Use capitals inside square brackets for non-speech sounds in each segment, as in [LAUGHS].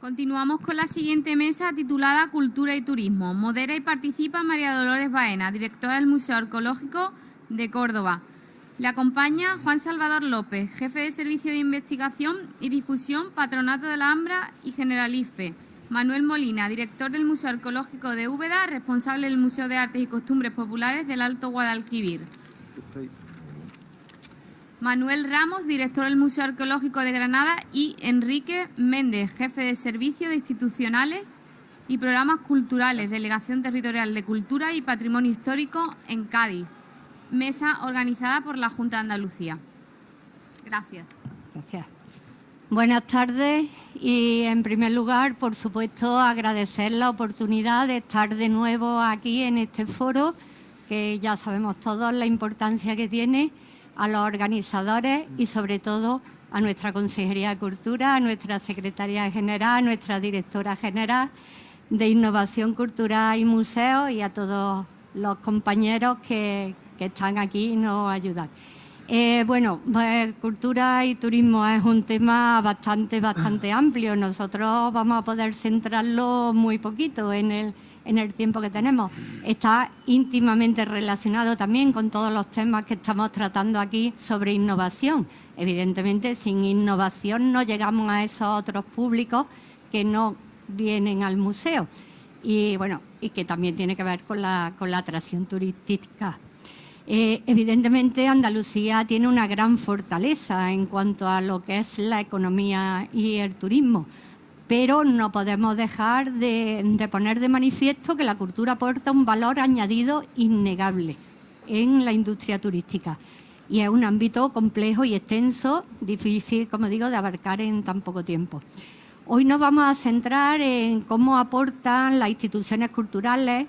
Continuamos con la siguiente mesa titulada Cultura y Turismo. Modera y participa María Dolores Baena, directora del Museo Arqueológico de Córdoba. Le acompaña Juan Salvador López, jefe de Servicio de Investigación y Difusión, Patronato de la Ambra y Generalife. Manuel Molina, director del Museo Arqueológico de Úbeda, responsable del Museo de Artes y Costumbres Populares del Alto Guadalquivir. Manuel Ramos, director del Museo Arqueológico de Granada y Enrique Méndez, jefe de Servicios Institucionales y Programas Culturales, Delegación Territorial de Cultura y Patrimonio Histórico en Cádiz. Mesa organizada por la Junta de Andalucía. Gracias. Gracias. Buenas tardes y en primer lugar, por supuesto, agradecer la oportunidad de estar de nuevo aquí en este foro, que ya sabemos todos la importancia que tiene a los organizadores y sobre todo a nuestra Consejería de Cultura, a nuestra Secretaría General, a nuestra Directora General de Innovación Cultural y Museos y a todos los compañeros que, están aquí y nos ayudan. Eh, bueno, pues, cultura y turismo es un tema bastante, bastante amplio. Nosotros vamos a poder centrarlo muy poquito en el en el tiempo que tenemos. Está íntimamente relacionado también con todos los temas que estamos tratando aquí sobre innovación. Evidentemente, sin innovación no llegamos a esos otros públicos que no vienen al museo. Y bueno, y que también tiene que ver con la, atracción turística. Eh, evidentemente Andalucía tiene una gran fortaleza en cuanto a lo que es la economía y el turismo pero no podemos dejar de, poner de manifiesto que la cultura aporta un valor añadido innegable en la industria turística. Y es un ámbito complejo y extenso, difícil, como digo, de abarcar en tan poco tiempo. Hoy nos vamos a centrar en cómo aportan las instituciones culturales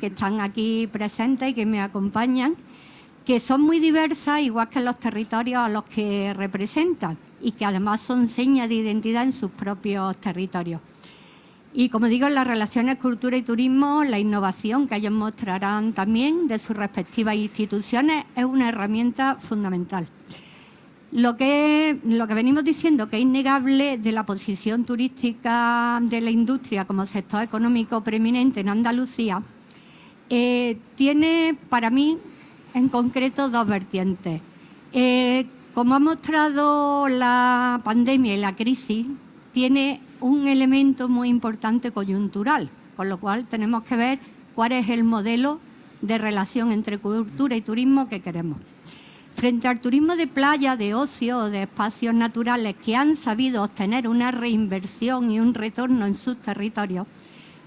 que están aquí presentes y que me acompañan, que son muy diversas, igual que los territorios a los que representan y que además son señas de identidad en sus propios territorios. Y como digo, en las relaciones cultura y turismo, la innovación que ellos mostrarán también de sus respectivas instituciones es una herramienta fundamental. Lo que, lo que venimos diciendo que es innegable de la posición turística de la industria como sector económico preeminente en Andalucía, eh, tiene para mí en concreto dos vertientes. Eh, como ha mostrado la pandemia y la crisis, tiene un elemento muy importante coyuntural, con lo cual tenemos que ver cuál es el modelo de relación entre cultura y turismo que queremos. Frente al turismo de playa, de ocio de espacios naturales que han sabido obtener una reinversión y un retorno en sus territorios,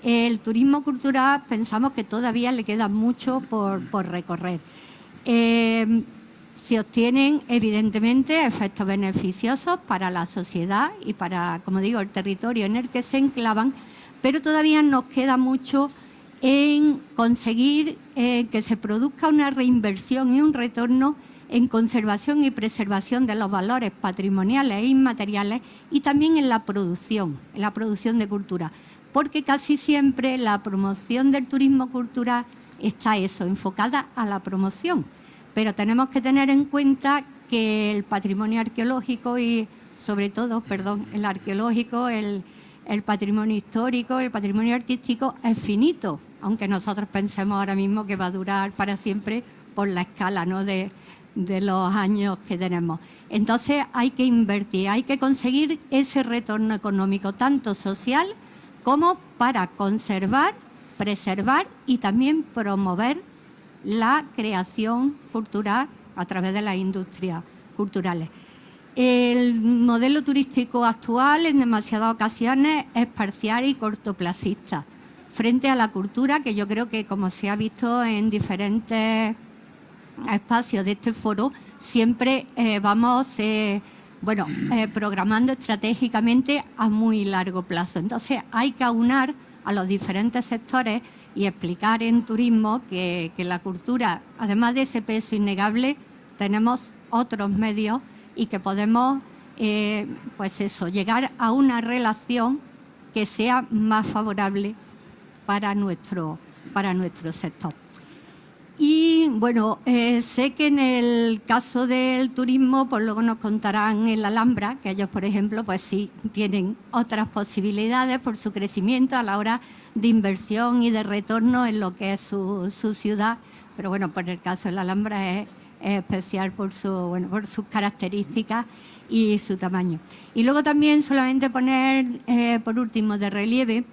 el turismo cultural pensamos que todavía le queda mucho por, recorrer. Eh, se obtienen evidentemente efectos beneficiosos para la sociedad y para, como digo, el territorio en el que se enclavan, pero todavía nos queda mucho en conseguir eh, que se produzca una reinversión y un retorno en conservación y preservación de los valores patrimoniales e inmateriales y también en la producción, en la producción de cultura, porque casi siempre la promoción del turismo cultural está eso, enfocada a la promoción pero tenemos que tener en cuenta que el patrimonio arqueológico y sobre todo, perdón, el arqueológico, el, patrimonio histórico, el patrimonio artístico es finito, aunque nosotros pensemos ahora mismo que va a durar para siempre por la escala ¿no? de, de los años que tenemos. Entonces hay que invertir, hay que conseguir ese retorno económico, tanto social como para conservar, preservar y también promover la creación cultural a través de las industrias culturales. El modelo turístico actual en demasiadas ocasiones es parcial y cortoplacista frente a la cultura que yo creo que como se ha visto en diferentes espacios de este foro, siempre eh, vamos eh, bueno, eh, programando estratégicamente a muy largo plazo. Entonces hay que aunar a los diferentes sectores y explicar en turismo que, la cultura, además de ese peso innegable, tenemos otros medios y que podemos, eh, pues eso, llegar a una relación que sea más favorable para nuestro, para nuestro sector. Y bueno, eh, sé que en el caso del turismo, pues luego nos contarán en la Alhambra, que ellos, por ejemplo, pues sí tienen otras posibilidades por su crecimiento a la hora de inversión y de retorno en lo que es su, ciudad. Pero bueno, por el caso de la Alhambra es, especial por, su, bueno, por sus características y su tamaño. Y luego también solamente poner, eh, por último, de relieve,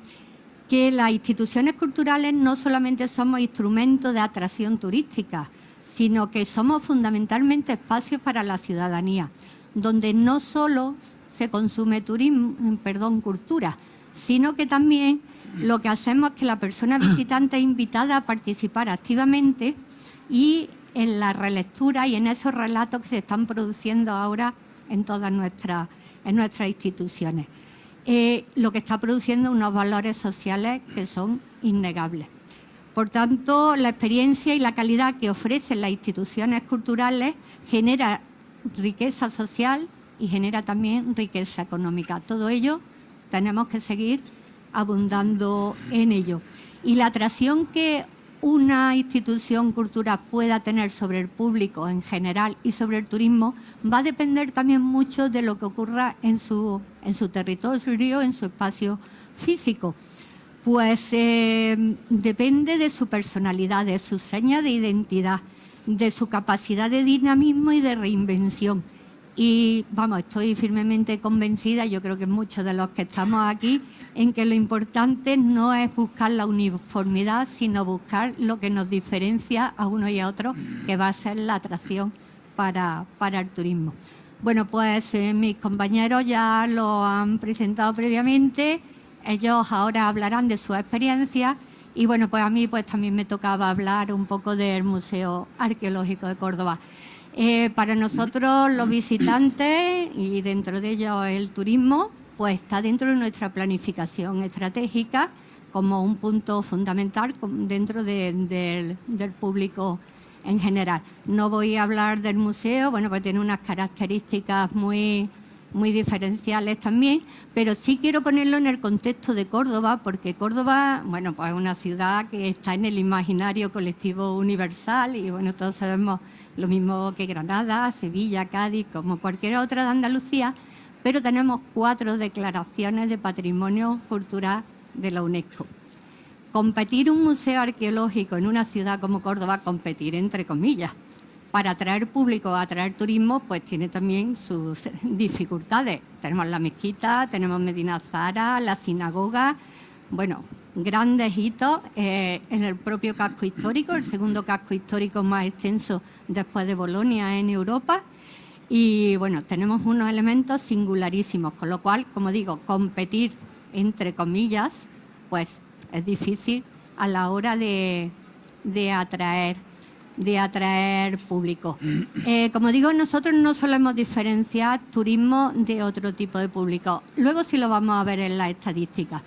que las instituciones culturales no solamente somos instrumentos de atracción turística, sino que somos fundamentalmente espacios para la ciudadanía, donde no solo se consume turismo, perdón, cultura, sino que también lo que hacemos es que la persona visitante es invitada a participar activamente y en la relectura y en esos relatos que se están produciendo ahora en todas nuestras, en nuestras instituciones. Eh, lo que está produciendo unos valores sociales que son innegables. Por tanto, la experiencia y la calidad que ofrecen las instituciones culturales genera riqueza social y genera también riqueza económica. Todo ello tenemos que seguir abundando en ello. Y la atracción que una institución cultural pueda tener sobre el público en general y sobre el turismo va a depender también mucho de lo que ocurra en su, en su territorio, en su espacio físico. Pues eh, depende de su personalidad, de su seña de identidad, de su capacidad de dinamismo y de reinvención. Y vamos, estoy firmemente convencida, yo creo que muchos de los que estamos aquí, en que lo importante no es buscar la uniformidad, sino buscar lo que nos diferencia a uno y a otro, que va a ser la atracción para, para el turismo. Bueno, pues eh, mis compañeros ya lo han presentado previamente, ellos ahora hablarán de su experiencia y bueno, pues a mí pues también me tocaba hablar un poco del Museo Arqueológico de Córdoba. Eh, para nosotros los visitantes y dentro de ellos el turismo, pues está dentro de nuestra planificación estratégica como un punto fundamental dentro del público en general. No voy a hablar del museo, bueno, pues tiene unas características muy, muy diferenciales también, pero sí quiero ponerlo en el contexto de Córdoba, porque Córdoba, bueno, pues es una ciudad que está en el imaginario colectivo universal y bueno, todos sabemos lo mismo que Granada, Sevilla, Cádiz, como cualquier otra de Andalucía, pero tenemos cuatro declaraciones de patrimonio cultural de la UNESCO. Competir un museo arqueológico en una ciudad como Córdoba, competir entre comillas, para atraer público, atraer turismo, pues tiene también sus [LAUGHS] dificultades. Tenemos la mezquita, tenemos Medina Zara, la sinagoga, bueno, grandes hitos eh, en el propio casco histórico, el segundo casco histórico más extenso después de Bolonia en Europa. Y bueno, tenemos unos elementos singularísimos, con lo cual, como digo, competir entre comillas, pues es difícil a la hora de, atraer de atraer público. Eh, como digo, nosotros no solemos diferenciar turismo de otro tipo de público. Luego sí lo vamos a ver en las estadísticas.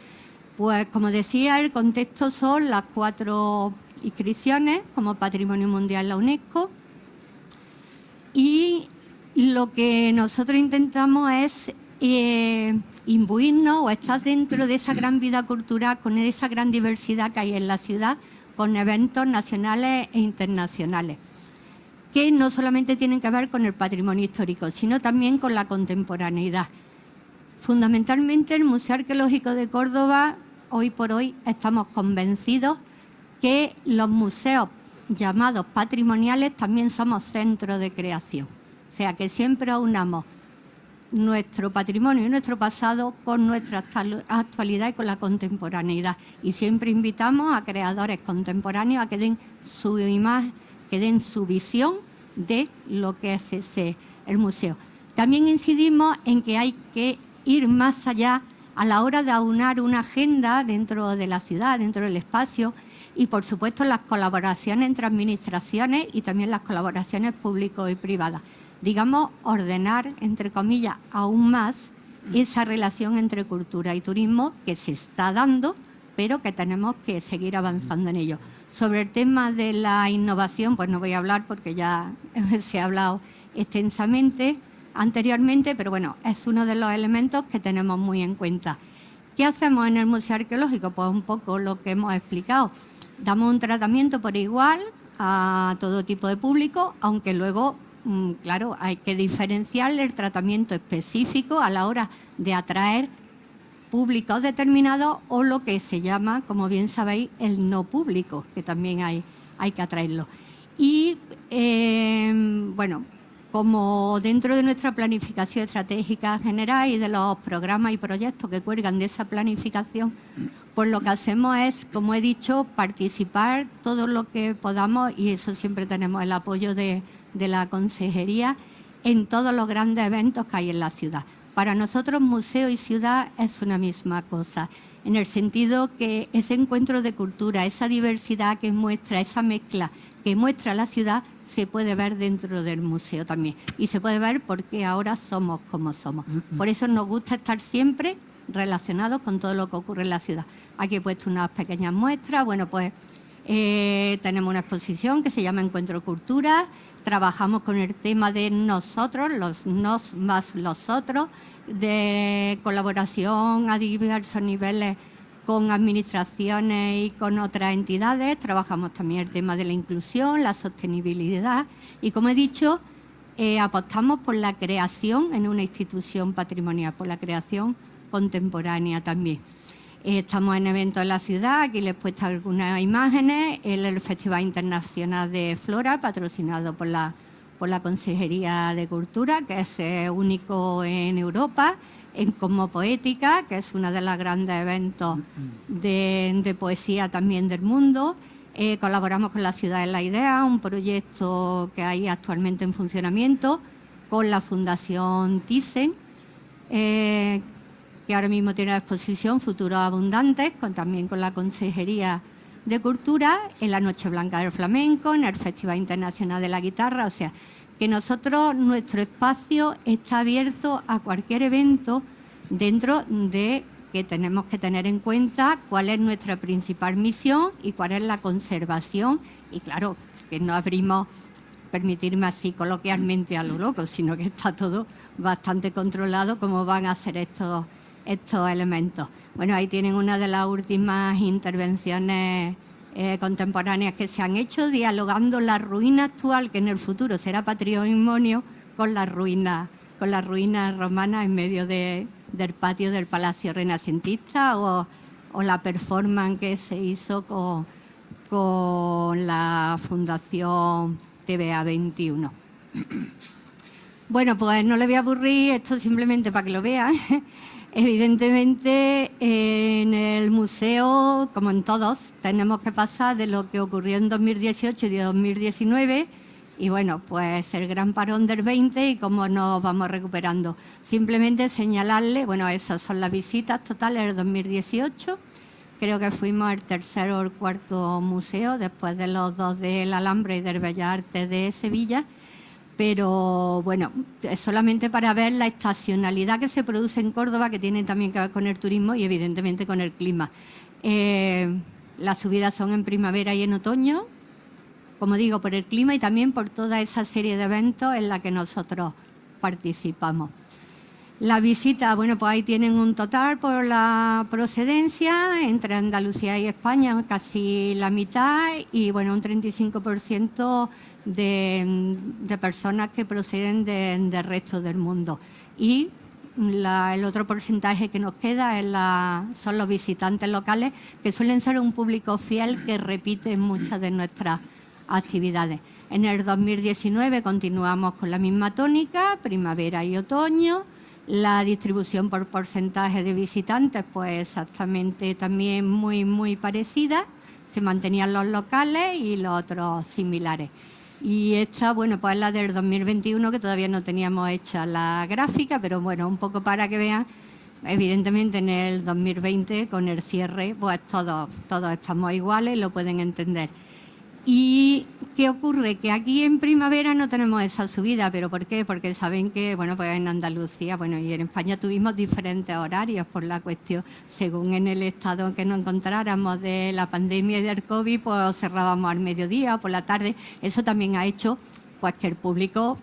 Pues como decía, el contexto son las cuatro inscripciones como Patrimonio Mundial la UNESCO y lo que nosotros intentamos es eh, imbuirnos o estar dentro de esa gran vida cultural, con esa gran diversidad que hay en la ciudad, con eventos nacionales e internacionales, que no solamente tienen que ver con el patrimonio histórico, sino también con la contemporaneidad. Fundamentalmente el Museo Arqueológico de Córdoba hoy por hoy estamos convencidos que los museos llamados patrimoniales también somos centros de creación. O sea, que siempre aunamos nuestro patrimonio y nuestro pasado con nuestra actualidad y con la contemporaneidad. Y siempre invitamos a creadores contemporáneos a que den su imagen, que den su visión de lo que es ese, el museo. También incidimos en que hay que ir más allá a la hora de aunar una agenda dentro de la ciudad, dentro del espacio y por supuesto las colaboraciones entre administraciones y también las colaboraciones público y privadas. Digamos, ordenar, entre comillas, aún más esa relación entre cultura y turismo que se está dando, pero que tenemos que seguir avanzando en ello. Sobre el tema de la innovación, pues no voy a hablar porque ya [LAUGHS] se ha hablado extensamente anteriormente, pero bueno, es uno de los elementos que tenemos muy en cuenta. ¿Qué hacemos en el Museo Arqueológico? Pues un poco lo que hemos explicado. Damos un tratamiento por igual a todo tipo de público, aunque luego, mm, claro, hay que diferenciar el tratamiento específico a la hora de atraer públicos determinados o lo que se llama, como bien sabéis, el no público, que también hay, hay que atraerlo. Y, em, bueno, como dentro de nuestra planificación estratégica general y de los programas y proyectos que cuelgan de esa planificación, pues lo que hacemos es, como he dicho, participar todo lo que podamos y eso siempre tenemos el apoyo de, la consejería en todos los grandes eventos que hay en la ciudad. Para nosotros museo y ciudad es una misma cosa, en el sentido que ese encuentro de cultura, esa diversidad que muestra, esa mezcla que muestra la ciudad, se puede ver dentro del museo también. Y se puede ver porque ahora somos como somos. Por eso nos gusta estar siempre relacionados con todo lo que ocurre en la ciudad. Aquí he puesto unas pequeñas muestras. Bueno, pues eh, tenemos una exposición que se llama Encuentro Cultura. Trabajamos con el tema de nosotros, los nos más los otros, de colaboración a diversos niveles con administraciones y con otras entidades. Trabajamos también el tema de la inclusión, la sostenibilidad y, como he dicho, eh, apostamos por la creación en una institución patrimonial, por la creación contemporánea también. Eh, estamos en eventos en la ciudad, aquí les he puesto algunas imágenes, el, el Festival Internacional de Flora, patrocinado por la, por la Consejería de Cultura, que es eh, único en Europa en Como Poética, que es uno de los grandes eventos de, poesía también del mundo. Eh, colaboramos con la Ciudad de la Idea, un proyecto que hay actualmente en funcionamiento, con la Fundación Thyssen, eh, que ahora mismo tiene la exposición Futuros Abundantes, con, también con la Consejería de Cultura, en la Noche Blanca del Flamenco, en el Festival Internacional de la Guitarra, o sea, que nosotros, nuestro espacio está abierto a cualquier evento dentro de que tenemos que tener en cuenta cuál es nuestra principal misión y cuál es la conservación. Y claro, que no abrimos, permitirme así coloquialmente a lo loco, sino que está todo bastante controlado cómo van a ser estos, estos elementos. Bueno, ahí tienen una de las últimas intervenciones eh, contemporáneas que se han hecho, dialogando la ruina actual, que en el futuro será patrimonio, con la ruina, con las ruinas romanas en medio del patio del Palacio Renacentista o, la performance que se hizo con, con la Fundación TVA 21. [CLEARS THROAT] Bueno, pues no le voy a aburrir, esto simplemente para que lo vean. Evidentemente, en el museo, como en todos, tenemos que pasar de lo que ocurrió en 2018 y 2019 y bueno, pues el gran parón del 20 y cómo nos vamos recuperando. Simplemente señalarle, bueno, esas son las visitas totales del 2018. Creo que fuimos el tercer o el cuarto museo después de los dos del Alhambra y del Bellas Artes de Sevilla pero bueno, solamente para ver la estacionalidad que se produce en Córdoba, que tiene también que ver con el turismo y evidentemente con el clima. Eh, las subidas son en primavera y en otoño, como digo, por el clima y también por toda esa serie de eventos en la que nosotros participamos. La visita, bueno, pues ahí tienen un total por la procedencia entre Andalucía y España, casi la mitad, y bueno, un 35% de, personas que proceden del resto del mundo. Y el otro porcentaje que nos queda son los visitantes locales, que suelen ser un público fiel que repite muchas de nuestras actividades. En el 2019 continuamos con la misma tónica, primavera y otoño. La distribución por porcentaje de visitantes, pues exactamente también muy, muy parecida. Se mantenían los locales y los otros similares. Y esta, bueno, pues es la del 2021, que todavía no teníamos hecha la gráfica, pero bueno, un poco para que vean, evidentemente en el 2020, con el cierre, pues todos, todos estamos iguales lo pueden entender. ¿Y qué ocurre? Que aquí en primavera no tenemos esa subida, ¿pero por qué? Porque saben que, bueno, pues en Andalucía, bueno, y en España tuvimos diferentes horarios por la cuestión, según en el estado que nos encontráramos de la pandemia y del COVID, pues cerrábamos al mediodía por la tarde. Eso también ha hecho pues que el público,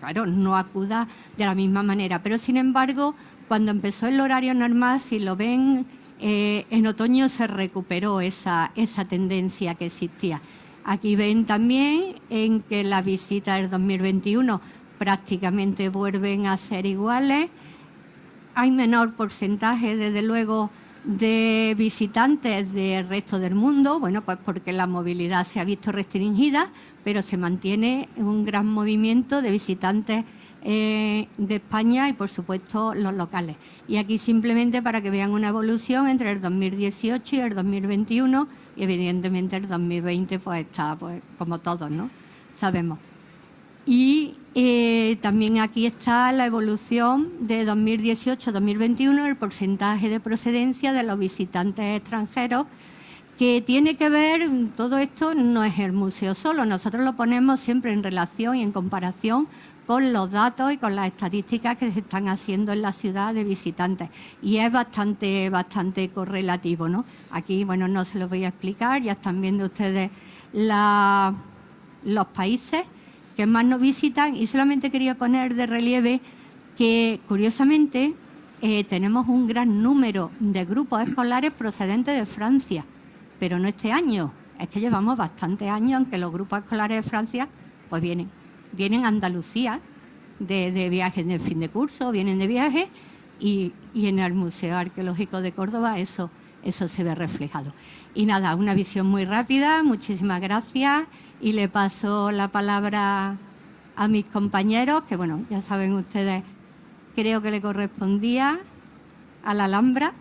claro, no acuda de la misma manera. Pero sin embargo, cuando empezó el horario normal, si lo ven, eh, en otoño se recuperó esa, esa tendencia que existía. Aquí ven también en que las visitas del 2021 prácticamente vuelven a ser iguales. Hay menor porcentaje, desde luego, de visitantes del resto del mundo, bueno, pues porque la movilidad se ha visto restringida, pero se mantiene un gran movimiento de visitantes eh, de España y, por supuesto, los locales. Y aquí simplemente para que vean una evolución entre el 2018 y el 2021 y, evidentemente, el 2020 pues está, pues, como todos, ¿no? Sabemos. Y eh, también aquí está la evolución de 2018-2021, el porcentaje de procedencia de los visitantes extranjeros, que tiene que ver, todo esto no es el museo solo, nosotros lo ponemos siempre en relación y en comparación con los datos y con las estadísticas que se están haciendo en la ciudad de visitantes. Y es bastante, bastante correlativo, ¿no? Aquí, bueno, no se lo voy a explicar, ya están viendo ustedes los países que más nos visitan y solamente quería poner de relieve que curiosamente eh, tenemos un gran número de grupos escolares procedentes de Francia, pero no este año, es que llevamos bastantes años en que los grupos escolares de Francia pues vienen, vienen a Andalucía de, de viajes de fin de curso, vienen de viaje y, y, en el Museo Arqueológico de Córdoba eso, eso se ve reflejado. Y nada, una visión muy rápida, muchísimas gracias y le paso la palabra a mis compañeros, que bueno, ya saben ustedes, creo que le correspondía a la Alhambra.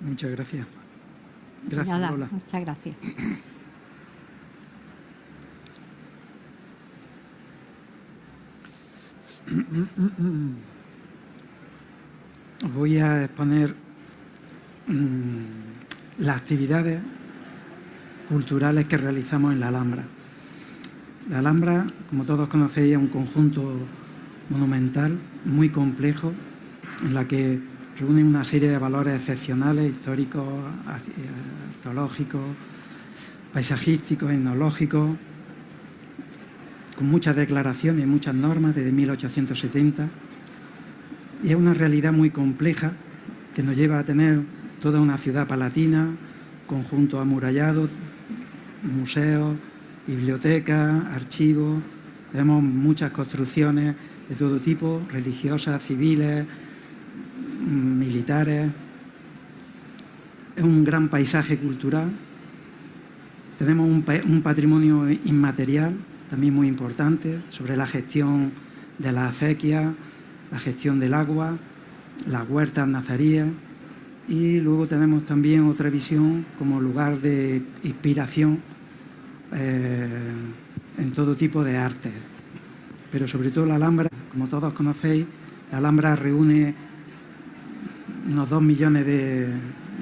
Muchas gracias. Gracias, Nada, Muchas gracias. [CLEARS THROAT] Voy a exponer mmm, las actividades culturales que realizamos en la Alhambra. La Alhambra, como todos conocéis, es un conjunto monumental muy complejo en la que reúne una serie de valores excepcionales, históricos, arqueológicos, paisajísticos, etnológicos, con muchas declaraciones y muchas normas desde 1870. Y es una realidad muy compleja que nos lleva a tener toda una ciudad palatina, conjunto amurallado, museos, bibliotecas, archivos, tenemos muchas construcciones de todo tipo, religiosas, civiles, militares. Es un gran paisaje cultural. Tenemos un patrimonio inmaterial, también muy importante, sobre la gestión de la acequia, la gestión del agua, las huertas nazaríes y luego tenemos también otra visión como lugar de inspiración eh, en todo tipo de arte. Pero sobre todo la Alhambra, como todos conocéis, la Alhambra reúne unos dos millones de,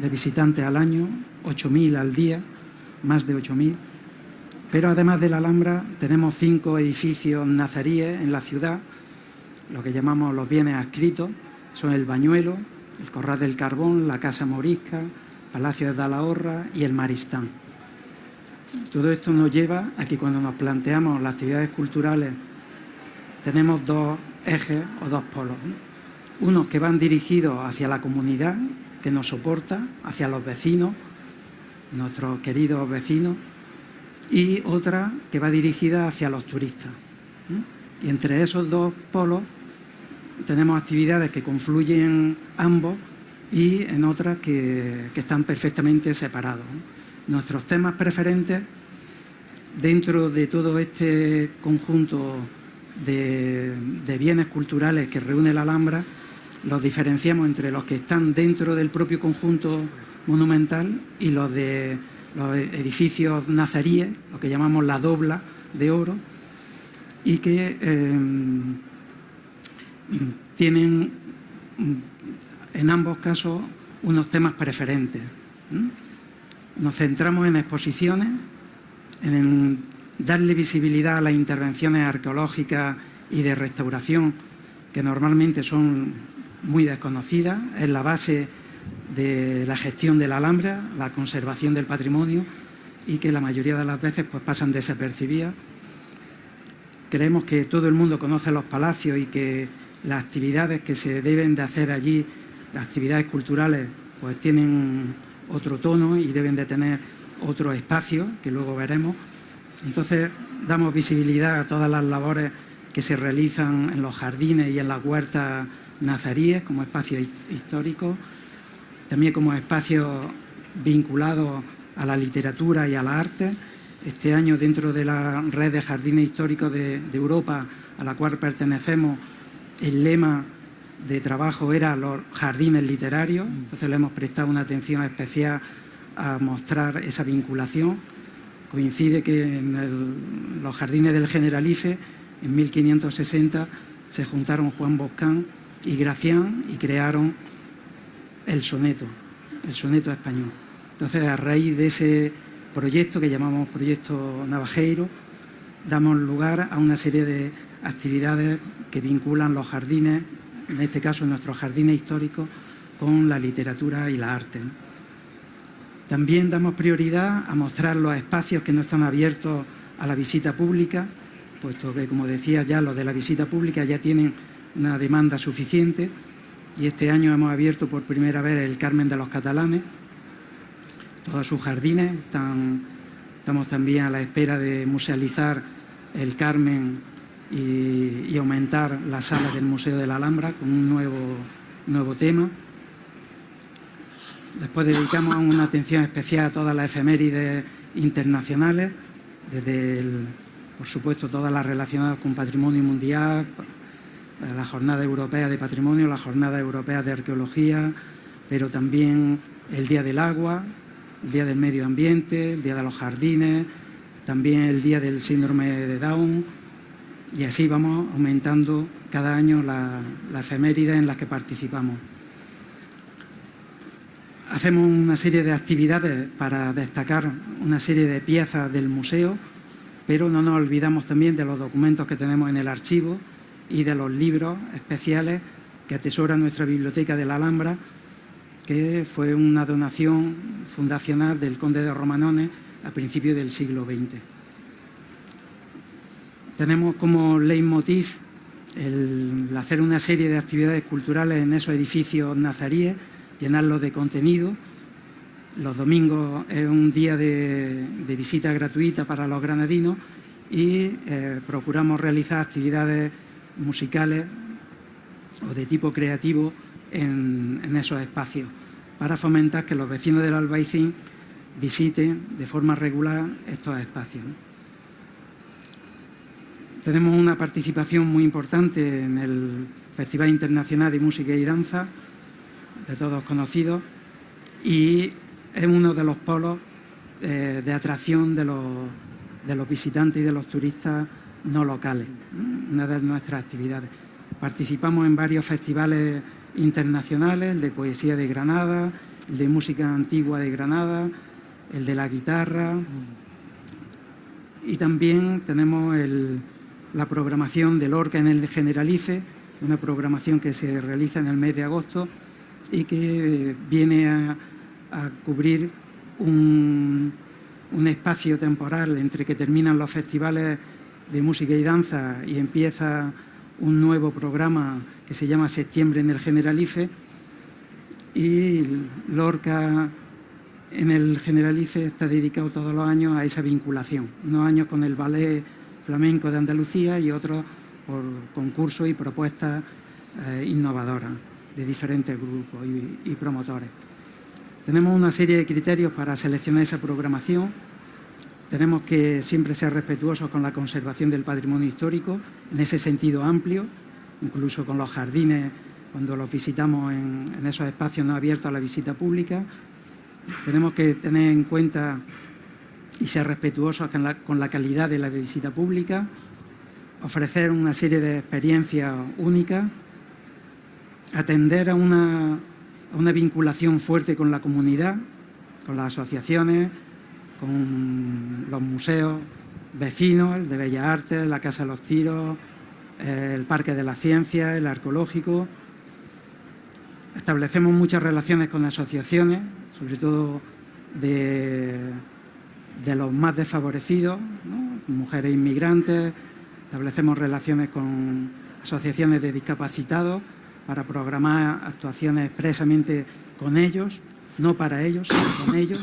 de visitantes al año, 8.000 al día, más de 8.000. Pero además de la Alhambra tenemos cinco edificios nazaríes en la ciudad, lo que llamamos los bienes adscritos, son el Bañuelo, el Corral del Carbón, la Casa Morisca, Palacio de Dalahorra y el Maristán. Todo esto nos lleva a que cuando nos planteamos las actividades culturales tenemos dos ejes o dos polos. Unos que van dirigidos hacia la comunidad que nos soporta, hacia los vecinos, nuestros queridos vecinos, y otra que va dirigida hacia los turistas. Y entre esos dos polos tenemos actividades que confluyen ambos y en otras que, que están perfectamente separados. Nuestros temas preferentes dentro de todo este conjunto de, de, bienes culturales que reúne la Alhambra, los diferenciamos entre los que están dentro del propio conjunto monumental y los de los edificios nazaríes, lo que llamamos la dobla de oro, y que eh, tienen en ambos casos unos temas preferentes. Nos centramos en exposiciones, en darle visibilidad a las intervenciones arqueológicas y de restauración que normalmente son muy desconocidas, es la base de la gestión de la Alhambra, la conservación del patrimonio y que la mayoría de las veces pues, pasan desapercibidas. Creemos que todo el mundo conoce los palacios y que las actividades que se deben de hacer allí, las actividades culturales, pues tienen otro tono y deben de tener otro espacio, que luego veremos, Entonces, damos visibilidad a todas las labores que se realizan en los jardines y en las huertas nazaríes como espacios históricos, también como espacios vinculados a la literatura y a la arte. Este año, dentro de la red de jardines históricos de, Europa, a la cual pertenecemos, el lema de trabajo era los jardines literarios, entonces le hemos prestado una atención especial a mostrar esa vinculación. Coincide que en los jardines del Generalife, en 1560, se juntaron Juan Boscán y Gracián y crearon el soneto, el soneto español. Entonces, a raíz de ese proyecto que llamamos Proyecto Navajeiro, damos lugar a una serie de actividades que vinculan los jardines, en este caso nuestros jardines históricos, con la literatura y la arte. También damos prioridad a mostrar los espacios que no están abiertos a la visita pública, puesto que, como decía ya, los de la visita pública ya tienen una demanda suficiente y este año hemos abierto por primera vez el Carmen de los Catalanes, todos sus jardines, estamos también a la espera de musealizar el Carmen y, aumentar las salas del Museo de la Alhambra con un nuevo, nuevo tema. Después dedicamos una atención especial a todas las efemérides internacionales, desde, por supuesto, todas las relacionadas con patrimonio mundial, la Jornada Europea de Patrimonio, la Jornada Europea de Arqueología, pero también el Día del Agua, el Día del Medio Ambiente, el Día de los Jardines, también el Día del Síndrome de Down, y así vamos aumentando cada año la, la efeméride en las que participamos. Hacemos una serie de actividades para destacar una serie de piezas del museo, pero no nos olvidamos también de los documentos que tenemos en el archivo y de los libros especiales que atesora nuestra biblioteca de la Alhambra, que fue una donación fundacional del conde de Romanones a principios del siglo XX. Tenemos como leitmotiv el hacer una serie de actividades culturales en esos edificios nazaríes llenarlos de contenido. Los domingos es un día de, visita gratuita para los granadinos y eh, procuramos realizar actividades musicales o de tipo creativo en, esos espacios para fomentar que los vecinos del Albaicín visiten de forma regular estos espacios. Tenemos una participación muy importante en el Festival Internacional de Música y Danza, de todos conocidos, y es uno de los polos eh, de atracción de los, de los visitantes y de los turistas no locales, una de nuestras actividades. Participamos en varios festivales internacionales, el de poesía de Granada, el de música antigua de Granada, el de la guitarra y también tenemos la programación del Orca en el Generalife, una programación que se realiza en el mes de agosto y que viene a, cubrir un, espacio temporal entre que terminan los festivales de música y danza y empieza un nuevo programa que se llama Septiembre en el Generalife y Lorca en el Generalife está dedicado todos los años a esa vinculación, unos años con el Ballet Flamenco de Andalucía y otros por concursos y propuestas eh, innovadoras de diferentes grupos y, promotores. Tenemos una serie de criterios para seleccionar esa programación. Tenemos que siempre ser respetuosos con la conservación del patrimonio histórico, en ese sentido amplio, incluso con los jardines, cuando los visitamos en, esos espacios no abiertos a la visita pública. Tenemos que tener en cuenta y ser respetuosos con la, calidad de la visita pública, ofrecer una serie de experiencias únicas atender a una, vinculación fuerte con la comunidad, con las asociaciones, con los museos vecinos, el de Bellas Artes, la Casa de los Tiros, el Parque de la Ciencia, el Arqueológico. Establecemos muchas relaciones con asociaciones, sobre todo de, los más desfavorecidos, mujeres inmigrantes, establecemos relaciones con asociaciones de discapacitados, para programar actuaciones expresamente con ellos, no para ellos, sino con ellos,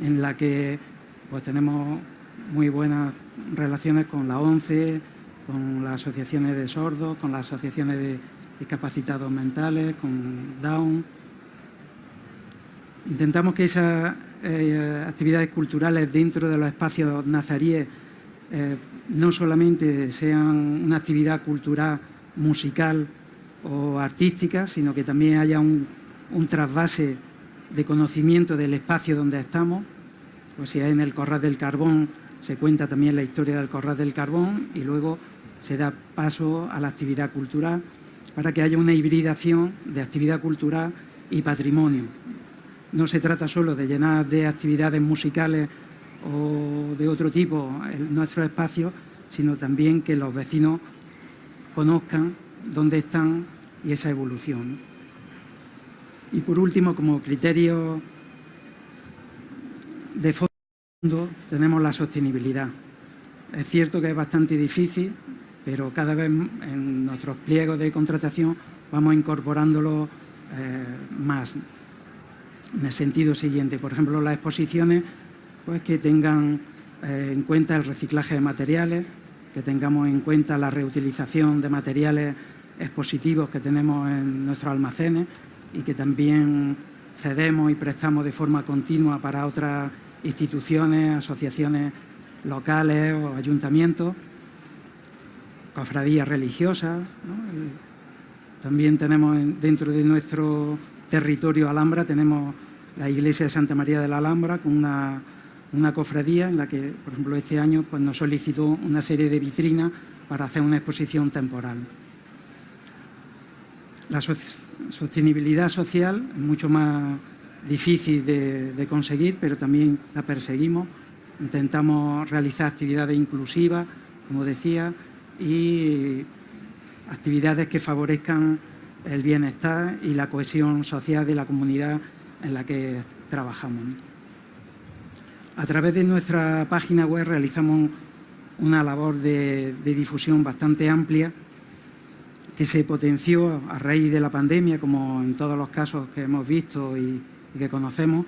en la que pues tenemos muy buenas relaciones con la ONCE, con las asociaciones de sordos, con las asociaciones de discapacitados mentales, con Down. Intentamos que esas eh, actividades culturales dentro de los espacios nazaríes eh, no solamente sean una actividad cultural musical o artística, sino que también haya un, trasvase de conocimiento del espacio donde estamos. O sea, en el Corral del Carbón se cuenta también la historia del Corral del Carbón y luego se da paso a la actividad cultural para que haya una hibridación de actividad cultural y patrimonio. No se trata solo de llenar de actividades musicales o de otro tipo nuestro espacio, sino también que los vecinos conozcan dónde están y esa evolución. Y por último, como criterio de fondo, tenemos la sostenibilidad. Es cierto que es bastante difícil, pero cada vez en nuestros pliegos de contratación vamos incorporándolo eh, más. En el sentido siguiente, por ejemplo, las exposiciones pues que tengan eh, en cuenta el reciclaje de materiales, que tengamos en cuenta la reutilización de materiales expositivos que tenemos en nuestros almacenes y que también cedemos y prestamos de forma continua para otras instituciones, asociaciones locales o ayuntamientos, cofradías religiosas. También tenemos dentro de nuestro territorio Alhambra, tenemos la iglesia de Santa María de la Alhambra con una cofradía en la que, por ejemplo, este año pues, nos solicitó una serie de vitrinas para hacer una exposición temporal. La sostenibilidad social es mucho más difícil de, conseguir, pero también la perseguimos. Intentamos realizar actividades inclusivas, como decía, y actividades que favorezcan el bienestar y la cohesión social de la comunidad en la que trabajamos. A través de nuestra página web realizamos una labor de, difusión bastante amplia que se potenció a raíz de la pandemia, como en todos los casos que hemos visto y, que conocemos.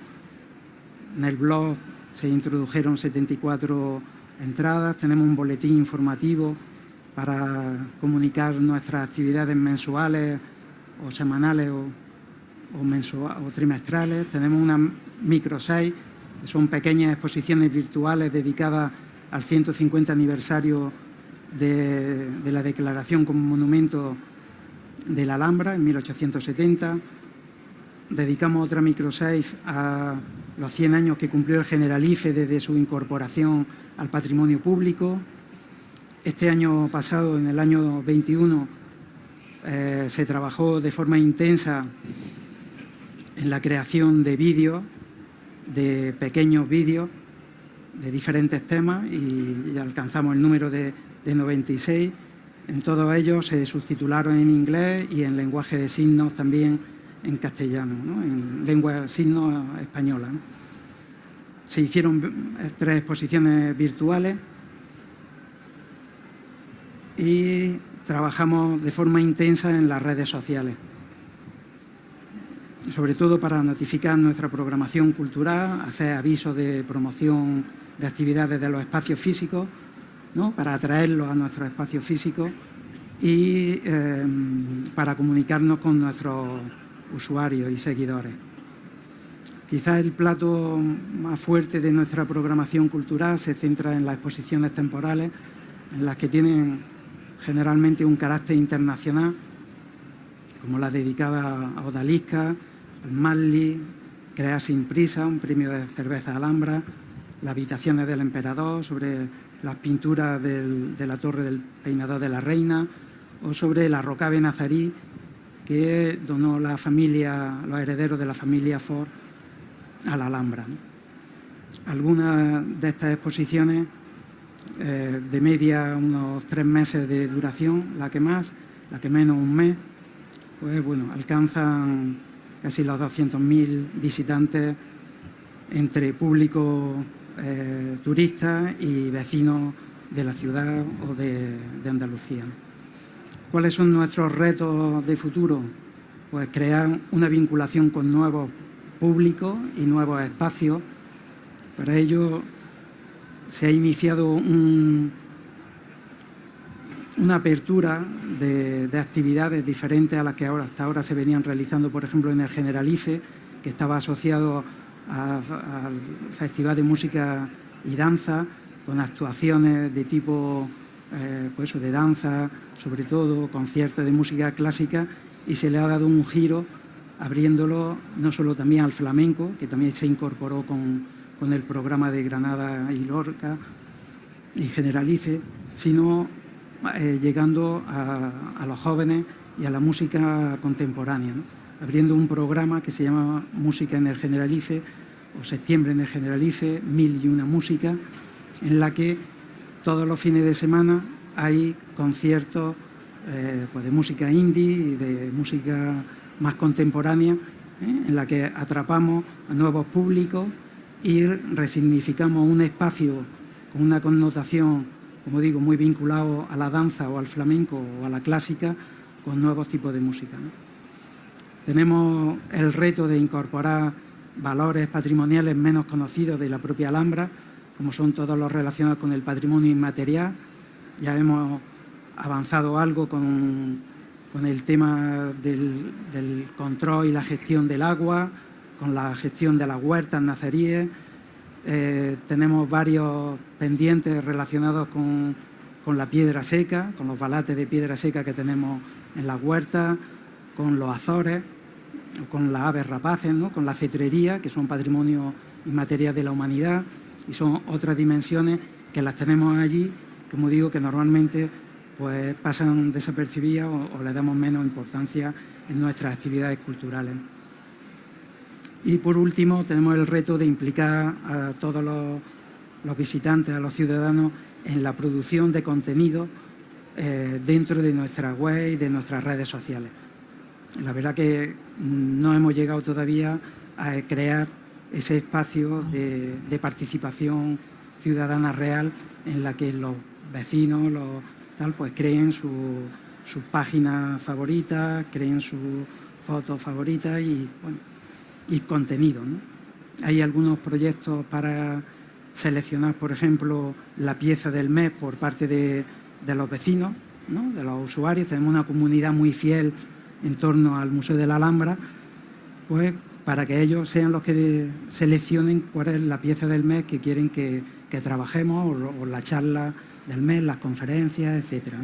En el blog se introdujeron 74 entradas, tenemos un boletín informativo para comunicar nuestras actividades mensuales o semanales o, o trimestrales, tenemos una microsite son pequeñas exposiciones virtuales dedicadas al 150 aniversario de, la declaración como monumento de la Alhambra en 1870. Dedicamos otra microsafe a los 100 años que cumplió el Generalife desde su incorporación al patrimonio público. Este año pasado, en el año 21, eh, se trabajó de forma intensa en la creación de vídeos de pequeños vídeos de diferentes temas y, alcanzamos el número de, 96. En todos ellos se subtitularon en inglés y en lenguaje de signos también en castellano, en lengua de signos española. Se hicieron tres exposiciones virtuales y trabajamos de forma intensa en las redes sociales sobre todo para notificar nuestra programación cultural, hacer avisos de promoción de actividades de los espacios físicos, para atraerlos a nuestros espacios físicos y em, para comunicarnos con nuestros usuarios y seguidores. Quizás el plato más fuerte de nuestra programación cultural se centra en las exposiciones temporales, en las que tienen generalmente un carácter internacional, como la dedicada a Odalisca, el Manly, Crea sin prisa, un premio de cerveza Alhambra, las habitaciones del emperador, sobre las pinturas de la torre del peinador de la reina o sobre la rocave nazarí que donó la familia, los herederos de la familia Ford a la Alhambra. Algunas de estas exposiciones, eh, de media unos tres meses de duración, la que más, la que menos un mes, pues bueno, alcanzan casi los 200.000 visitantes entre público eh, turistas y vecinos de la ciudad o de, Andalucía. ¿Cuáles son nuestros retos de futuro? Pues crear una vinculación con nuevos públicos y nuevos espacios. Para ello se ha iniciado una apertura de, actividades diferentes a las que ahora, hasta ahora se venían realizando, por ejemplo, en el Generalice, que estaba asociado al Festival de Música y Danza, con actuaciones de tipo eh, pues de danza, sobre todo, conciertos de música clásica, y se le ha dado un giro abriéndolo no solo también al flamenco, que también se incorporó con, el programa de Granada y Lorca y Generalice, sino eh, llegando a, los jóvenes y a la música contemporánea, abriendo un programa que se llama Música en el Generalice o Septiembre en el Generalice, Mil y una Música, en la que todos los fines de semana hay conciertos eh, pues de música indie y de música más contemporánea, ¿eh? en la que atrapamos a nuevos públicos y resignificamos un espacio con una connotación, como digo, muy vinculado a la danza o al flamenco o a la clásica, con nuevos tipos de música. Tenemos el reto de incorporar valores patrimoniales menos conocidos de la propia Alhambra, como son todos los relacionados con el patrimonio inmaterial. Ya hemos avanzado algo con con el tema del, control y la gestión del agua, con la gestión de las huertas naceríes. Eh, tenemos varios pendientes relacionados con, la piedra seca, con los balates de piedra seca que tenemos en las huertas, con los azores, con las aves rapaces, con la cetrería, que son patrimonio inmaterial de la humanidad, y son otras dimensiones que las tenemos allí, como digo, que normalmente pues pasan desapercibidas o, le damos menos importancia en nuestras actividades culturales. Y por último tenemos el reto de implicar a todos los, visitantes, a los ciudadanos en la producción de contenido eh, dentro de nuestra web y de nuestras redes sociales. La verdad que no hemos llegado todavía a crear ese espacio de, participación ciudadana real en la que los vecinos, los tal, pues creen su, página favorita, creen su foto favorita y, y contenido. Hay algunos proyectos para seleccionar, por ejemplo, la pieza del mes por parte de, los vecinos, de los usuarios. Tenemos una comunidad muy fiel en torno al Museo de la Alhambra, pues para que ellos sean los que seleccionen cuál es la pieza del mes que quieren que, trabajemos o la charla del mes, las conferencias, etcétera.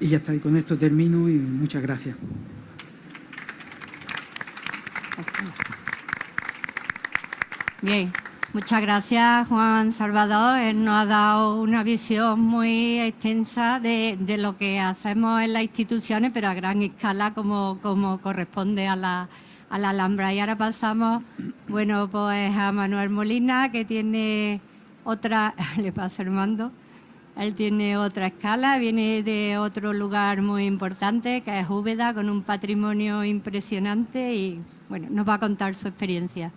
Y ya está, y con esto termino y muchas gracias. Bien, muchas gracias Juan Salvador. Él nos ha dado una visión muy extensa de, lo que hacemos en las instituciones, pero a gran escala como, como corresponde a la, a la Alhambra. Y ahora pasamos, bueno, pues a Manuel Molina, que tiene otra, [LAUGHS] le pasa Armando, él tiene otra escala, viene de otro lugar muy importante, que es Úbeda, con un patrimonio impresionante y bueno, nos va a contar su experiencia.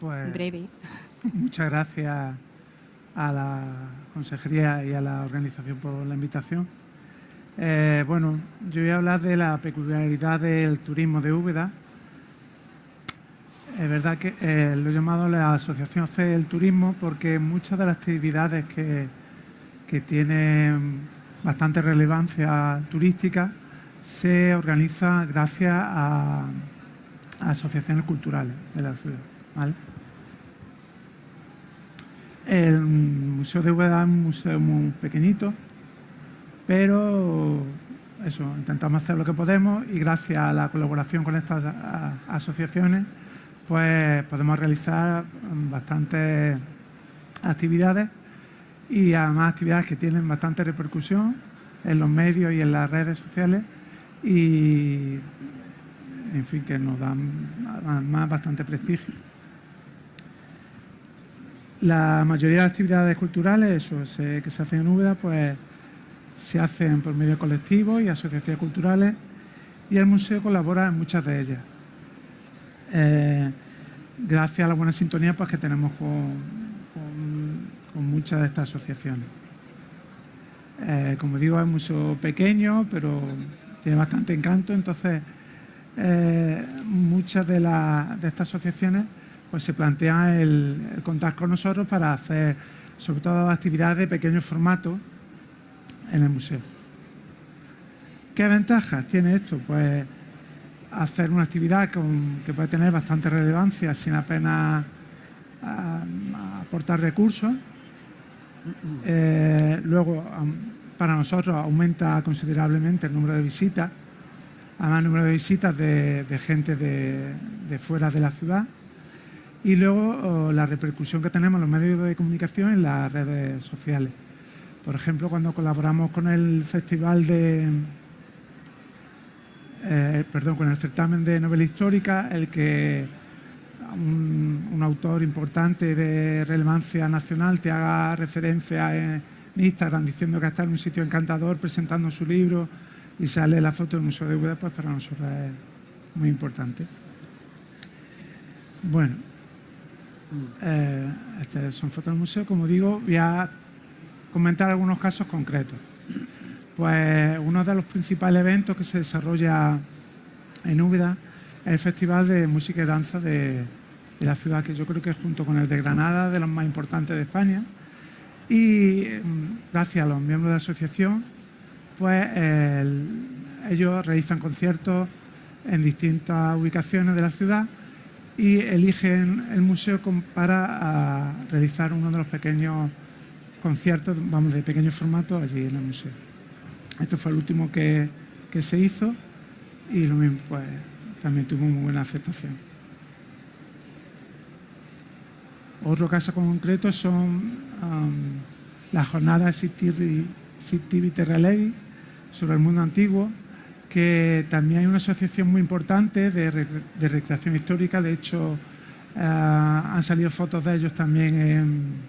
Pues, breve. Muchas gracias a la Consejería y a la organización por la invitación. Eh, bueno, yo voy a hablar de la peculiaridad del turismo de Úbeda. Es verdad que eh, lo he llamado la Asociación C del Turismo porque muchas de las actividades que que tiene bastante relevancia turística, se organiza gracias a, asociaciones culturales de la ciudad. El Museo de Úbeda es un museo muy pequeñito, pero eso, intentamos hacer lo que podemos y gracias a la colaboración con estas asociaciones, pues podemos realizar bastantes actividades y además actividades que tienen bastante repercusión en los medios y en las redes sociales y en fin que nos dan además bastante prestigio. La mayoría de las actividades culturales que se hacen en Úbeda pues se hacen por medio colectivos y asociaciones culturales y el museo colabora en muchas de ellas. Eh, gracias a la buena sintonía pues, que tenemos con, con muchas de estas asociaciones. Eh, como digo, es museo pequeño, pero tiene bastante encanto, entonces eh, muchas de, estas asociaciones pues se plantean el, contar con nosotros para hacer sobre todo actividades de pequeño formato en el museo. ¿Qué ventajas tiene esto? Pues hacer una actividad que puede tener bastante relevancia sin apenas ah, aportar recursos. Eh, luego, para nosotros aumenta considerablemente el número de visitas, además el número de visitas de, gente de, fuera de la ciudad y luego la repercusión que tenemos en los medios de comunicación en las redes sociales. Por ejemplo, cuando colaboramos con el Festival de... Eh, perdón, con el certamen de novela histórica, el que un, autor importante de relevancia nacional te haga referencia en Instagram diciendo que está en un sitio encantador presentando su libro y sale la foto del Museo de Úbeda, pues para nosotros es muy importante. Bueno, eh, estas son fotos del museo. Como digo, voy a comentar algunos casos concretos. Pues uno de los principales eventos que se desarrolla en Úbeda es el Festival de Música y Danza de, la ciudad, que yo creo que junto con el de Granada, de los más importantes de España. Y mm, gracias a los miembros de la asociación, pues ellos realizan conciertos en distintas ubicaciones de la ciudad y eligen el museo para realizar uno de los pequeños conciertos, vamos, de pequeño formato allí en el museo. Este fue el último que, se hizo y lo mismo, pues también tuvo muy buena aceptación. Otro caso concreto son um, las jornadas Sittivity Relevi sobre el mundo antiguo, que también hay una asociación muy importante de, recreación histórica, de hecho eh, han salido fotos de ellos también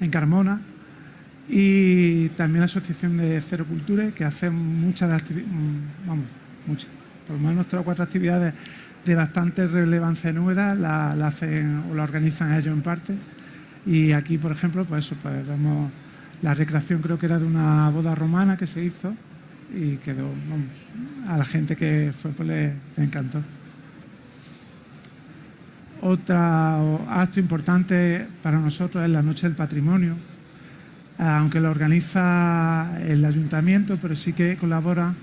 en, Carmona, y también la Asociación de Cero Cultura, que hace muchas, mm, vamos, muchas, por lo menos tres o cuatro actividades de bastante relevancia en Úbeda, la, hacen o la organizan ellos en parte. Y aquí, por ejemplo, pues eso, pues vemos la recreación creo que era de una boda romana que se hizo y quedó, a la gente que fue pues le, encantó. Otro acto importante para nosotros es la Noche del Patrimonio, aunque lo organiza el ayuntamiento, pero sí que colabora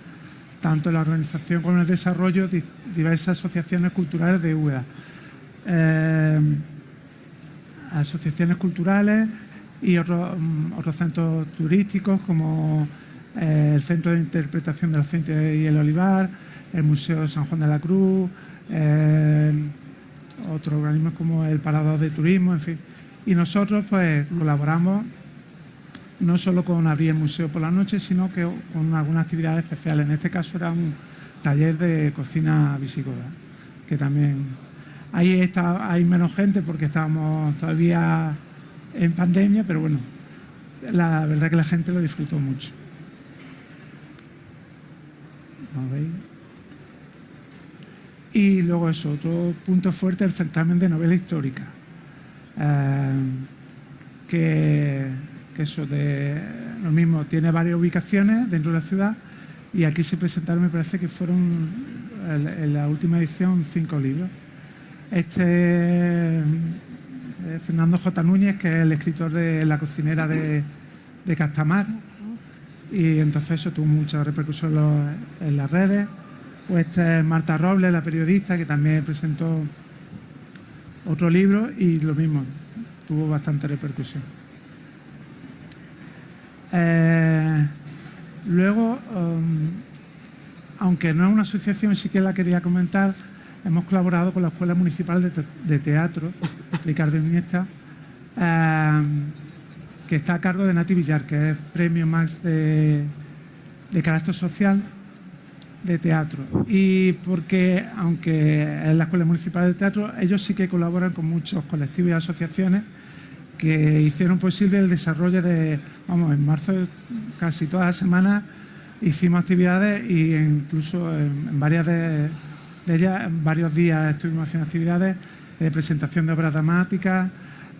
tanto la organización como el desarrollo de diversas asociaciones culturales de UEA. Eh, asociaciones culturales y otros, mm, otros centros turísticos como eh, el Centro de Interpretación del Aceite y el Olivar, el Museo de San Juan de la Cruz, eh, otros organismos como el Parador de Turismo, en fin. Y nosotros pues colaboramos no solo con abrir el museo por la noche, sino que con algunas actividades especiales. En este caso era un taller de cocina visigoda, que también... Ahí está, hay menos gente porque estábamos todavía en pandemia, pero bueno, la verdad que la gente lo disfrutó mucho. Y luego eso, otro punto fuerte, el certamen de novela histórica. Eh, que, eso de lo mismo, tiene varias ubicaciones dentro de la ciudad y aquí se presentaron, me parece que fueron en la última edición cinco libros. Este eh, Fernando J. Núñez, que es el escritor de La cocinera de Castamar, y entonces eso tuvo mucha repercusión en las redes. O esta es Marta Robles, la periodista, que también presentó otro libro y lo mismo, tuvo bastante repercusión. Eh, luego, um, aunque no es una asociación, sí que la quería comentar, hemos colaborado con la Escuela Municipal de, Teatro, Ricardo Iniesta, eh, que está a cargo de Nati Villar, que es premio Max de, carácter social de teatro. Y porque, aunque es la Escuela Municipal de Teatro, ellos sí que colaboran con muchos colectivos y asociaciones que hicieron posible el desarrollo de, vamos, en marzo casi todas las semanas hicimos actividades e incluso en, varias de, ellas, en varios días estuvimos haciendo actividades de presentación de obras dramáticas,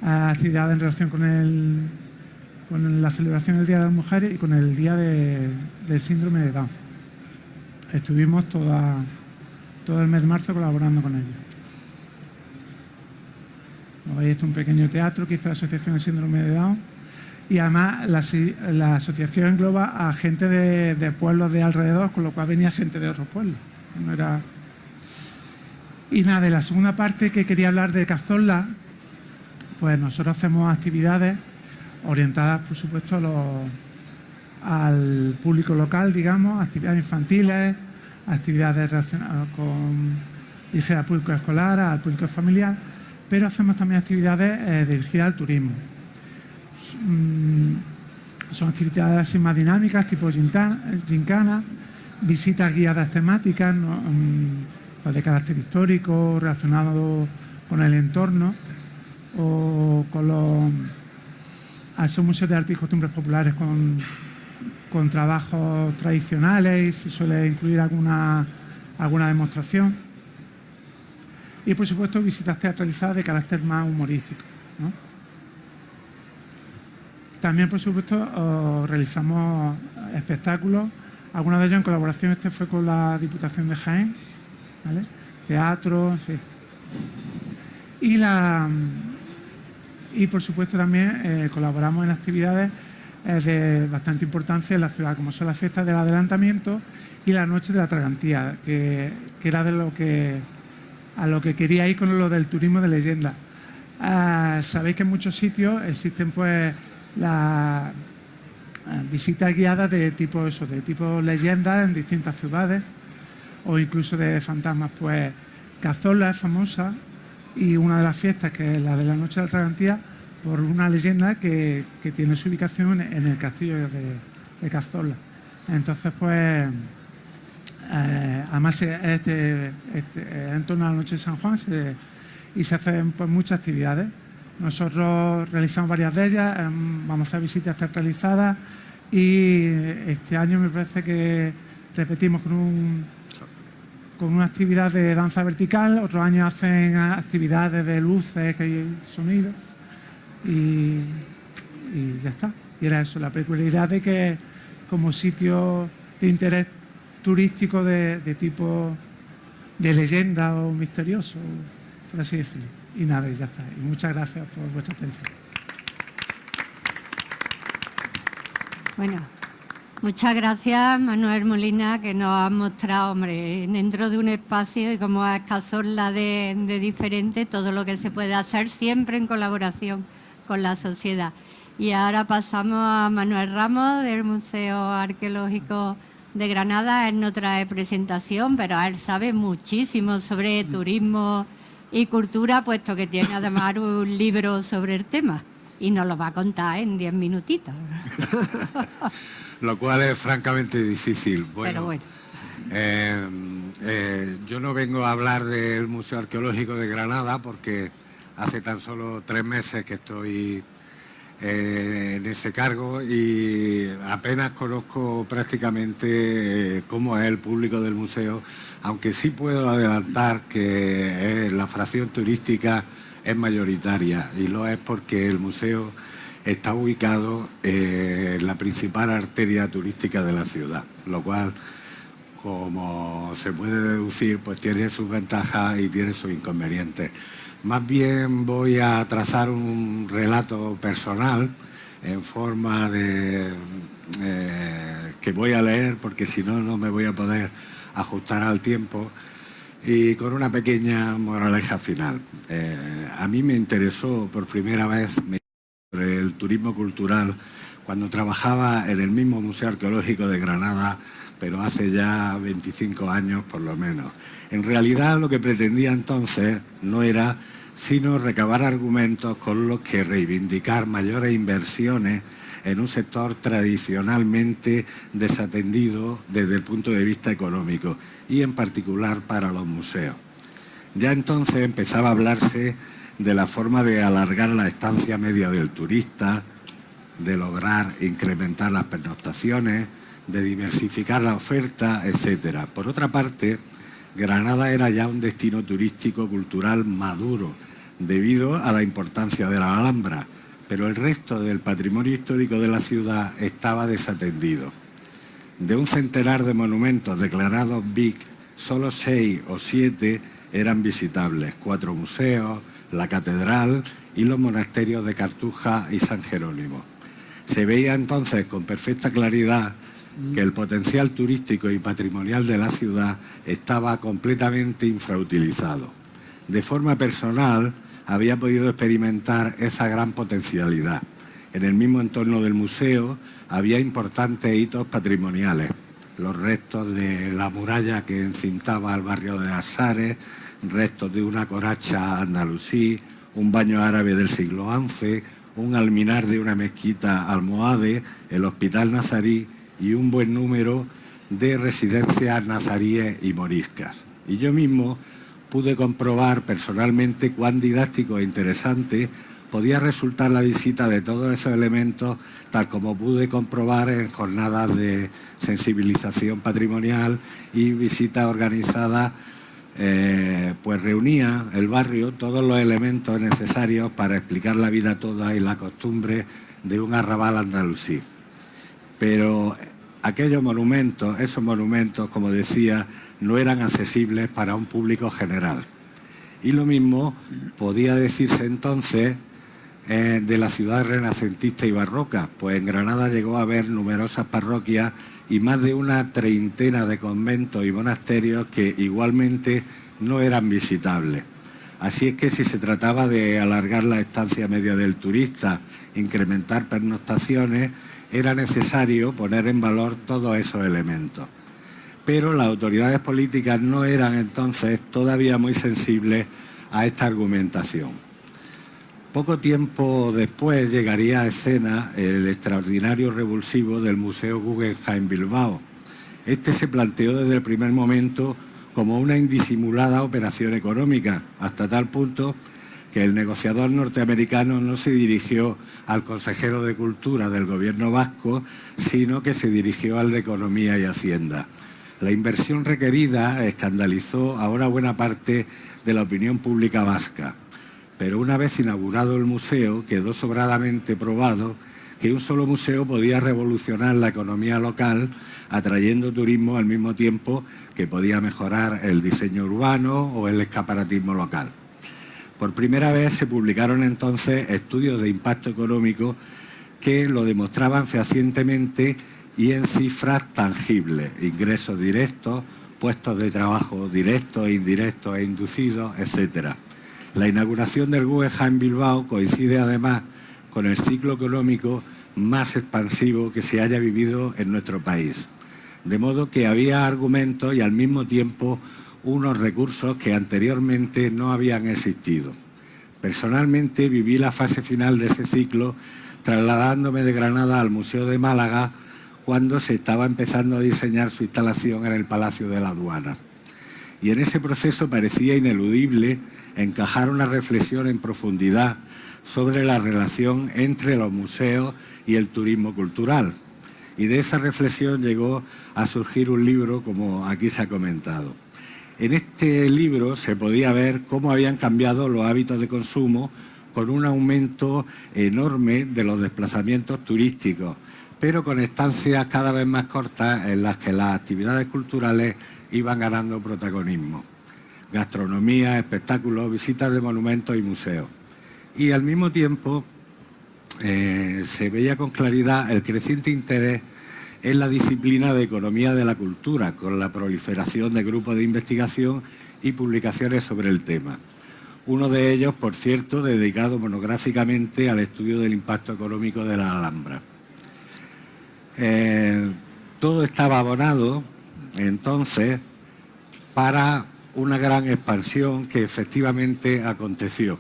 actividades en relación con el con la celebración del Día de las Mujeres y con el Día del Síndrome de Down. Estuvimos todo el mes de marzo colaborando con ellos. Esto es un pequeño teatro que hizo la Asociación del Síndrome de Down. y además la, asociación engloba a gente de, pueblos de alrededor, con lo cual venía gente de otros pueblos. No era... Y nada, de la segunda parte que quería hablar de Cazorla, pues nosotros hacemos actividades orientadas, por supuesto, al público local, digamos, actividades infantiles, actividades relacionadas con dirigidas al público escolar, al público familiar, pero hacemos también actividades eh, dirigidas al turismo. Mm, son actividades así más dinámicas, tipo gincana, visitas guiadas temáticas mm, de carácter histórico, relacionado con el entorno, o con los esos museos de arte y costumbres populares con, con trabajos tradicionales y se suele incluir alguna, alguna demostración. Y por supuesto visitas teatralizadas de carácter más humorístico. También, por supuesto, realizamos espectáculos, algunos de ellos en colaboración, este fue con la Diputación de Jaén, teatro, en Y, la, y por supuesto también eh, colaboramos en actividades eh, de bastante importancia en la ciudad, como son las fiestas del adelantamiento y la noche de la tragantía, que, era de lo que a lo que quería ir con lo del turismo de leyenda. Ah, sabéis que en muchos sitios existen pues la eh, visitas guiadas de tipo eso, de tipo leyendas en distintas ciudades o incluso de fantasmas. Pues Cazorla es famosa y una de las fiestas, que es la de la Noche de la Tragantía, por una leyenda que, tiene su ubicación en el castillo de, Cazorla. Entonces, pues, eh, además este, este, en torno a la Noche de San Juan y se hacen pues, muchas actividades. Nosotros realizamos varias de ellas, em, vamos a hacer visitas teatralizadas y este año me parece que repetimos con, con una actividad de danza vertical, otros años hacen actividades de luces, que sonidos y, y ya está. Y era eso, la peculiaridad de que como sitio de interés turístico de, de tipo de leyenda o misterioso, por así decirlo. Y nada, ya está. Y muchas gracias por vuestra atención. Bueno, muchas gracias Manuel Molina que nos ha mostrado, hombre, dentro de un espacio y como es Cazorla de, de diferente, todo lo que se puede hacer siempre en colaboración con la sociedad. Y ahora pasamos a Manuel Ramos del Museo Arqueológico de Granada. Él no trae presentación, pero él sabe muchísimo sobre turismo y cultura, puesto que tiene además un libro sobre el tema y nos lo va a contar en diez minutitos. [LAUGHS] lo cual es francamente difícil. Bueno, eh, eh, yo no vengo a hablar del Museo Arqueológico de Granada porque hace tan solo tres meses que estoy eh, en ese cargo y apenas conozco prácticamente cómo es el público del museo aunque sí puedo adelantar que la fracción turística es mayoritaria y lo es porque el museo está ubicado eh, en la principal arteria turística de la ciudad, lo cual, como se puede deducir, pues tiene sus ventajas y tiene sus inconvenientes. Más bien voy a trazar un relato personal en forma de... Eh, que voy a leer porque si no, no me voy a poder ajustar al tiempo y con una pequeña moraleja final. Eh, a mí me interesó por primera vez el turismo cultural cuando trabajaba en el mismo Museo Arqueológico de Granada, pero hace ya 25 años por lo menos. En realidad lo que pretendía entonces no era sino recabar argumentos con los que reivindicar mayores inversiones en un sector tradicionalmente desatendido desde el punto de vista económico y en particular para los museos. Ya entonces empezaba a hablarse de la forma de alargar la estancia media del turista, de lograr incrementar las pernoctaciones, de diversificar la oferta, etc. Por otra parte, Granada era ya un destino turístico cultural maduro, debido a la importancia de la Alhambra, pero el resto del patrimonio histórico de la ciudad estaba desatendido. De un centenar de monumentos declarados BIC, solo seis o siete eran visitables, cuatro museos, la catedral y los monasterios de Cartuja y San Jerónimo. Se veía entonces con perfecta claridad que el potencial turístico y patrimonial de la ciudad estaba completamente infrautilizado. De forma personal, había podido experimentar esa gran potencialidad. En el mismo entorno del museo había importantes hitos patrimoniales, los restos de la muralla que encintaba el barrio de Asares, restos de una coracha andalusí, un baño árabe del siglo XI, un alminar de una mezquita almohade, el hospital nazarí y un buen número de residencias nazaríes y moriscas. Y yo mismo pude comprobar personalmente cuán didáctico e interesante podía resultar la visita de todos esos elementos, tal como pude comprobar en jornadas de sensibilización patrimonial y visitas organizadas, eh, pues reunía el barrio todos los elementos necesarios para explicar la vida toda y la costumbre de un arrabal andalusí. Pero aquellos monumentos, esos monumentos, como decía, no eran accesibles para un público general. Y lo mismo podía decirse entonces eh, de la ciudad renacentista y barroca, pues en Granada llegó a haber numerosas parroquias y más de una treintena de conventos y monasterios que igualmente no eran visitables. Así es que si se trataba de alargar la estancia media del turista, incrementar pernoctaciones, era necesario poner en valor todos esos elementos. Pero las autoridades políticas no eran entonces todavía muy sensibles a esta argumentación. Poco tiempo después llegaría a escena el extraordinario revulsivo del Museo Guggenheim Bilbao. Este se planteó desde el primer momento como una indisimulada operación económica, hasta tal punto que el negociador norteamericano no se dirigió al consejero de Cultura del gobierno vasco, sino que se dirigió al de Economía y Hacienda. La inversión requerida escandalizó ahora buena parte de la opinión pública vasca, pero una vez inaugurado el museo quedó sobradamente probado que un solo museo podía revolucionar la economía local atrayendo turismo al mismo tiempo que podía mejorar el diseño urbano o el escaparatismo local. Por primera vez se publicaron entonces estudios de impacto económico que lo demostraban fehacientemente y en cifras tangibles, ingresos directos, puestos de trabajo directos indirectos e inducidos, etc. La inauguración del Guggenheim Bilbao coincide además con el ciclo económico más expansivo que se haya vivido en nuestro país. De modo que había argumentos y al mismo tiempo unos recursos que anteriormente no habían existido. Personalmente viví la fase final de ese ciclo trasladándome de Granada al Museo de Málaga cuando se estaba empezando a diseñar su instalación en el Palacio de la Aduana. Y en ese proceso parecía ineludible encajar una reflexión en profundidad sobre la relación entre los museos y el turismo cultural. Y de esa reflexión llegó a surgir un libro, como aquí se ha comentado. En este libro se podía ver cómo habían cambiado los hábitos de consumo con un aumento enorme de los desplazamientos turísticos, pero con estancias cada vez más cortas en las que las actividades culturales iban ganando protagonismo. Gastronomía, espectáculos, visitas de monumentos y museos. Y al mismo tiempo eh, se veía con claridad el creciente interés es la disciplina de economía de la cultura, con la proliferación de grupos de investigación y publicaciones sobre el tema. Uno de ellos, por cierto, dedicado monográficamente al estudio del impacto económico de la Alhambra. Eh, todo estaba abonado, entonces, para una gran expansión que efectivamente aconteció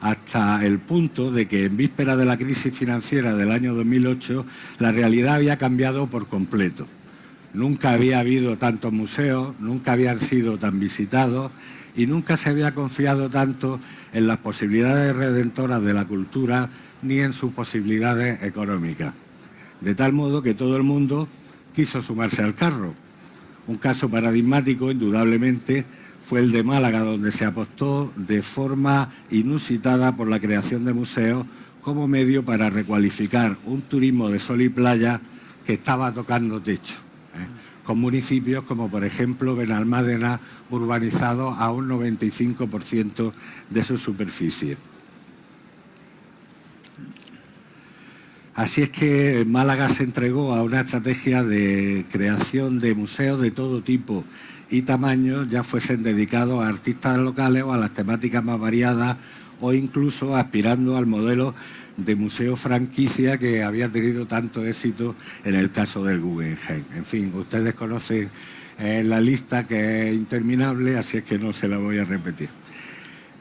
hasta el punto de que en víspera de la crisis financiera del año 2008 la realidad había cambiado por completo. Nunca había habido tantos museos, nunca habían sido tan visitados y nunca se había confiado tanto en las posibilidades redentoras de la cultura ni en sus posibilidades económicas. De tal modo que todo el mundo quiso sumarse al carro. Un caso paradigmático, indudablemente, fue el de Málaga, donde se apostó de forma inusitada por la creación de museos como medio para recualificar un turismo de sol y playa que estaba tocando techo, ¿eh? con municipios como por ejemplo Benalmádena urbanizado a un 95% de su superficie. Así es que Málaga se entregó a una estrategia de creación de museos de todo tipo y tamaño, ya fuesen dedicados a artistas locales o a las temáticas más variadas o incluso aspirando al modelo de museo franquicia que había tenido tanto éxito en el caso del Guggenheim. En fin, ustedes conocen eh, la lista que es interminable, así es que no se la voy a repetir.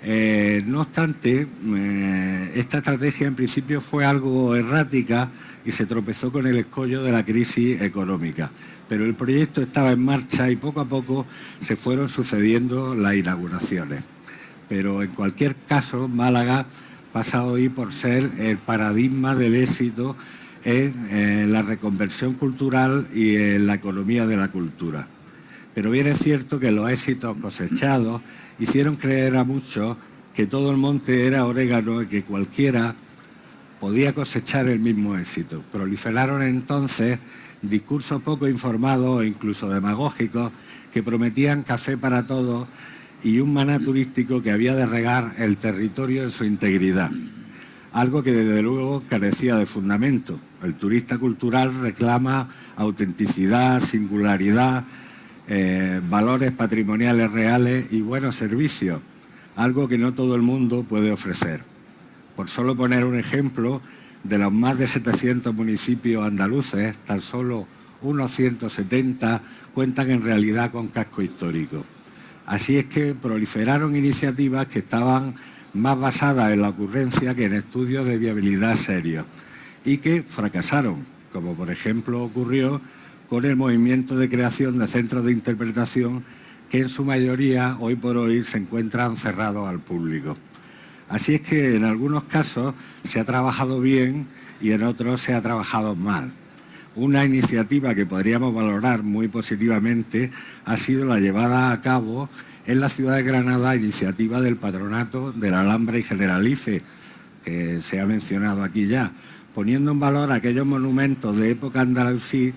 Eh, no obstante, eh, esta estrategia en principio fue algo errática y se tropezó con el escollo de la crisis económica. Pero el proyecto estaba en marcha y poco a poco se fueron sucediendo las inauguraciones. Pero en cualquier caso, Málaga pasa hoy por ser el paradigma del éxito en, la reconversión cultural y en la economía de la cultura. Pero bien es cierto que los éxitos cosechados hicieron creer a muchos que todo el monte era orégano y que cualquiera podía cosechar el mismo éxito. Proliferaron entonces discursos poco informados e incluso demagógicos que prometían café para todos y un maná turístico que había de regar el territorio en su integridad. Algo que desde luego carecía de fundamento. El turista cultural reclama autenticidad, singularidad, eh, valores patrimoniales reales y buenos servicios, algo que no todo el mundo puede ofrecer. Por solo poner un ejemplo, de los más de 700 municipios andaluces, tan solo unos 170 cuentan en realidad con casco histórico. Así es que proliferaron iniciativas que estaban más basadas en la ocurrencia que en estudios de viabilidad serios y que fracasaron, como por ejemplo ocurrió con el movimiento de creación de centros de interpretación que en su mayoría hoy por hoy se encuentran cerrados al público. Así es que en algunos casos se ha trabajado bien y en otros se ha trabajado mal. Una iniciativa que podríamos valorar muy positivamente ha sido la llevada a cabo en la ciudad de Granada, iniciativa del Patronato de la Alhambra y Generalife, que se ha mencionado aquí ya, poniendo en valor aquellos monumentos de época andalusí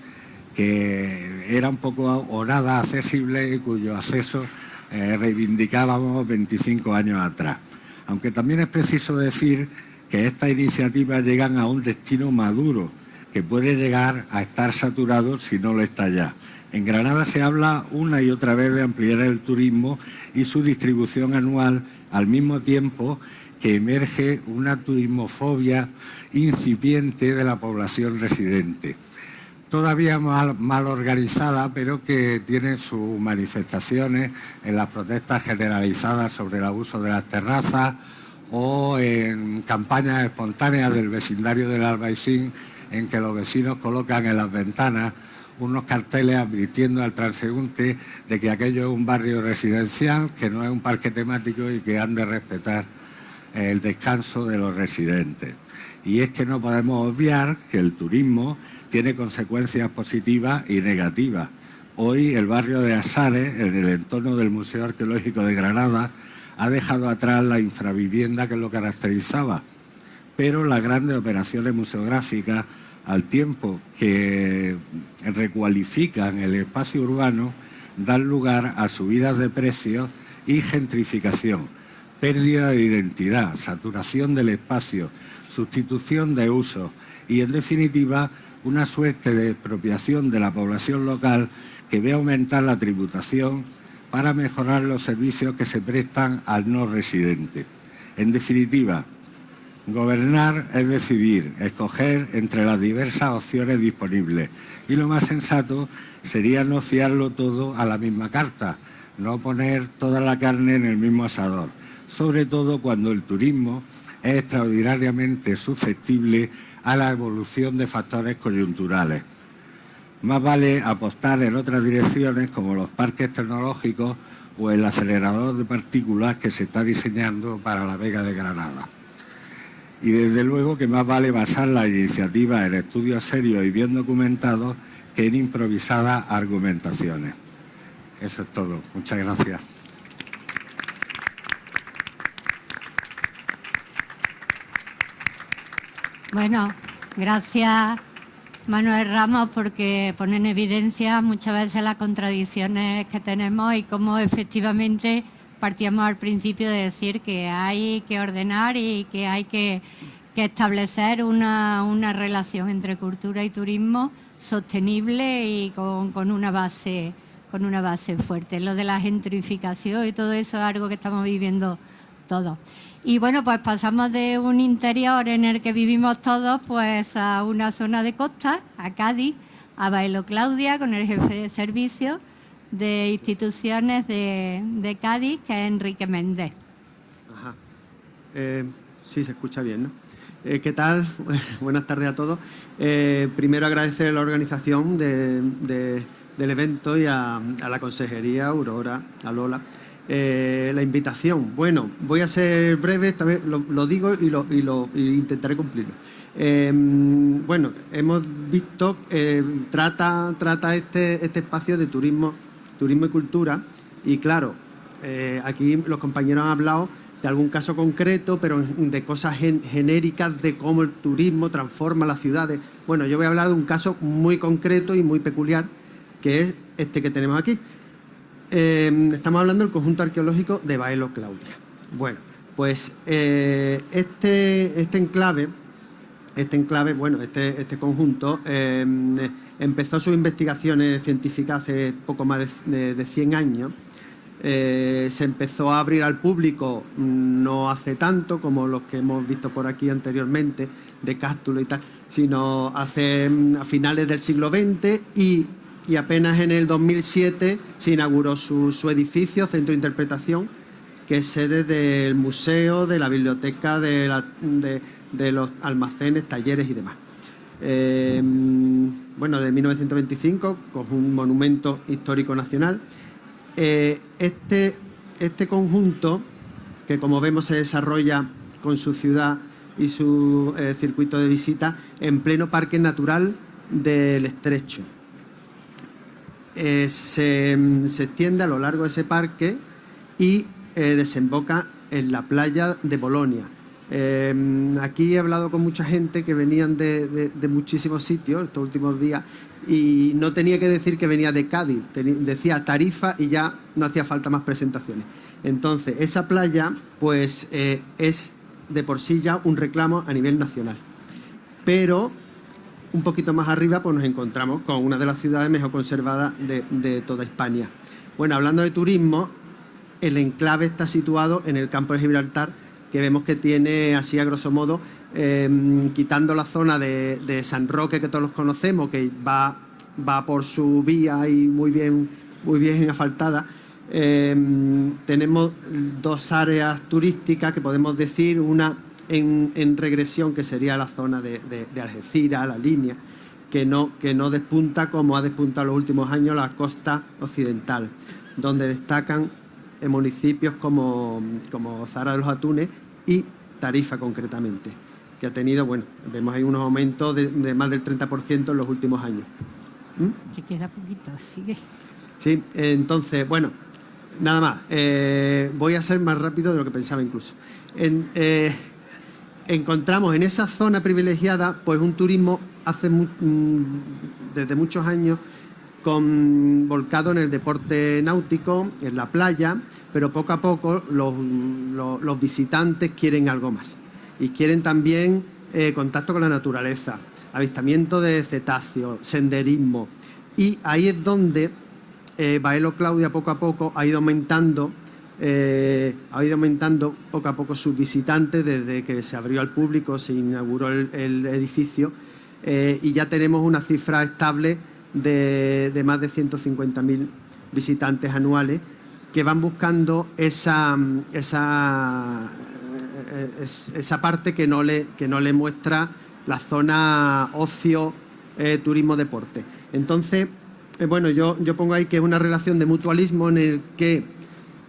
que era un poco o nada accesible y cuyo acceso eh, reivindicábamos 25 años atrás. Aunque también es preciso decir que estas iniciativas llegan a un destino maduro, que puede llegar a estar saturado si no lo está ya. En Granada se habla una y otra vez de ampliar el turismo y su distribución anual al mismo tiempo que emerge una turismofobia incipiente de la población residente. Todavía mal, organizada, pero que tiene sus manifestaciones en las protestas generalizadas sobre el abuso de las terrazas o en campañas espontáneas del vecindario del Albaicín en que los vecinos colocan en las ventanas unos carteles advirtiendo al transeúnte de que aquello es un barrio residencial, que no es un parque temático y que han de respetar el descanso de los residentes. Y es que no podemos obviar que el turismo tiene consecuencias positivas y negativas. Hoy el barrio de Asares, en el entorno del Museo Arqueológico de Granada, ha dejado atrás la infravivienda que lo caracterizaba, pero las grandes operaciones museográficas al tiempo que recualifican el espacio urbano, dan lugar a subidas de precios y gentrificación, pérdida de identidad, saturación del espacio, sustitución de usos y, en definitiva, una suerte de expropiación de la población local que ve aumentar la tributación para mejorar los servicios que se prestan al no residente. En definitiva, Gobernar es decidir, escoger entre las diversas opciones disponibles y lo más sensato sería no fiarlo todo a la misma carta, no poner toda la carne en el mismo asador, sobre todo cuando el turismo es extraordinariamente susceptible a la evolución de factores coyunturales. Más vale apostar en otras direcciones como los parques tecnológicos o el acelerador de partículas que se está diseñando para la Vega de Granada y desde luego que más vale basar la iniciativa en estudios serios y bien documentados que en improvisadas argumentaciones. Eso es todo. Muchas gracias. Bueno, gracias Manuel Ramos porque pone en evidencia muchas veces las contradicciones que tenemos y cómo efectivamente partíamos al principio de decir que hay que ordenar y que hay que, establecer una, relación entre cultura y turismo sostenible y con, una base con una base fuerte. Lo de la gentrificación y todo eso es algo que estamos viviendo todos. Y bueno, pues pasamos de un interior en el que vivimos todos pues a una zona de costa, a Cádiz, a Bailo Claudia con el jefe de servicio de instituciones de, Cádiz, que es Enrique Méndez. Ajá. Eh, sí, se escucha bien, ¿no? Eh, ¿Qué tal? [LAUGHS] Buenas tardes a todos. Eh, primero agradecer a la organización del evento y a, la consejería, Aurora, a Lola, eh, la invitación. Bueno, voy a ser breve, vez lo, digo y, lo, intentaré cumplirlo. bueno, hemos visto, trata, trata este, este espacio de turismo, turismo y cultura y claro, aquí los compañeros han hablado de algún caso concreto, pero de cosas genéricas de cómo el turismo transforma las ciudades. Bueno, yo voy a hablar de un caso muy concreto y muy peculiar, que es este que tenemos aquí. Em, estamos hablando del conjunto arqueológico de Baelo Claudia. Bueno, pues eh, este, este enclave, este enclave, bueno, este, este conjunto em, empezó sus investigaciones científicas hace poco más de, de 100 años eh, se empezó a abrir al público mm, no hace tanto como los que hemos visto por aquí anteriormente, de Cástulo y tal, sino hace mm, a finales del siglo XX y, apenas en el 2007 se inauguró su, edificio, Centro de Interpretación, que es sede del museo, de la biblioteca, de, los almacenes, talleres y demás. Eh, bueno, de 1925, con un monumento histórico nacional eh, este, este conjunto, que como vemos se desarrolla con su ciudad y su eh, circuito de visita en pleno parque natural del Estrecho. Eh, se, extiende a lo largo de ese parque y desemboca en la playa de Bolonia. aquí he hablado con mucha gente que venían de, de muchísimos sitios estos últimos días y no tenía que decir que venía de Cádiz, decía Tarifa y ya no hacía falta más presentaciones. Entonces, esa playa pues eh, es de por sí ya un reclamo a nivel nacional. Pero un poquito más arriba pues nos encontramos con una de las ciudades mejor conservadas de, toda España. Bueno, hablando de turismo, el enclave está situado en el campo de Gibraltar, que vemos que tiene así a grosso modo Em, quitando la zona de, San Roque que todos los conocemos, que va, va por su vía y muy bien, muy bien asfaltada, em, tenemos dos áreas turísticas que podemos decir, una en, regresión que sería la zona de, Algeciras, la línea, que no, que no despunta como ha despuntado en los últimos años la costa occidental, donde destacan municipios como, como Zara de los Atunes y Tarifa concretamente que ha tenido, bueno, vemos ahí unos aumentos de, más del 30% en los últimos años. ¿Mm? Que queda poquito, sigue. Sí, entonces, bueno, nada más. Eh, voy a ser más rápido de lo que pensaba incluso. Eh, encontramos en esa zona privilegiada pues un turismo hace mm, desde muchos años con, volcado en el deporte náutico, en la playa, pero poco a poco los visitantes quieren algo más y quieren también eh, contacto con la naturaleza, avistamiento de cetáceos, senderismo. Y ahí es donde eh, Baelo Claudia poco a poco ha ido aumentando eh, ha ido aumentando poco a poco sus visitantes desde que se abrió al público, se inauguró el, edificio y ya tenemos una cifra estable de, de más de 150.000 visitantes anuales que van buscando esa, esa esa parte que no le, que no le muestra la zona ocio, eh, turismo, deporte. Entonces, eh, bueno, yo, yo pongo ahí que es una relación de mutualismo en el que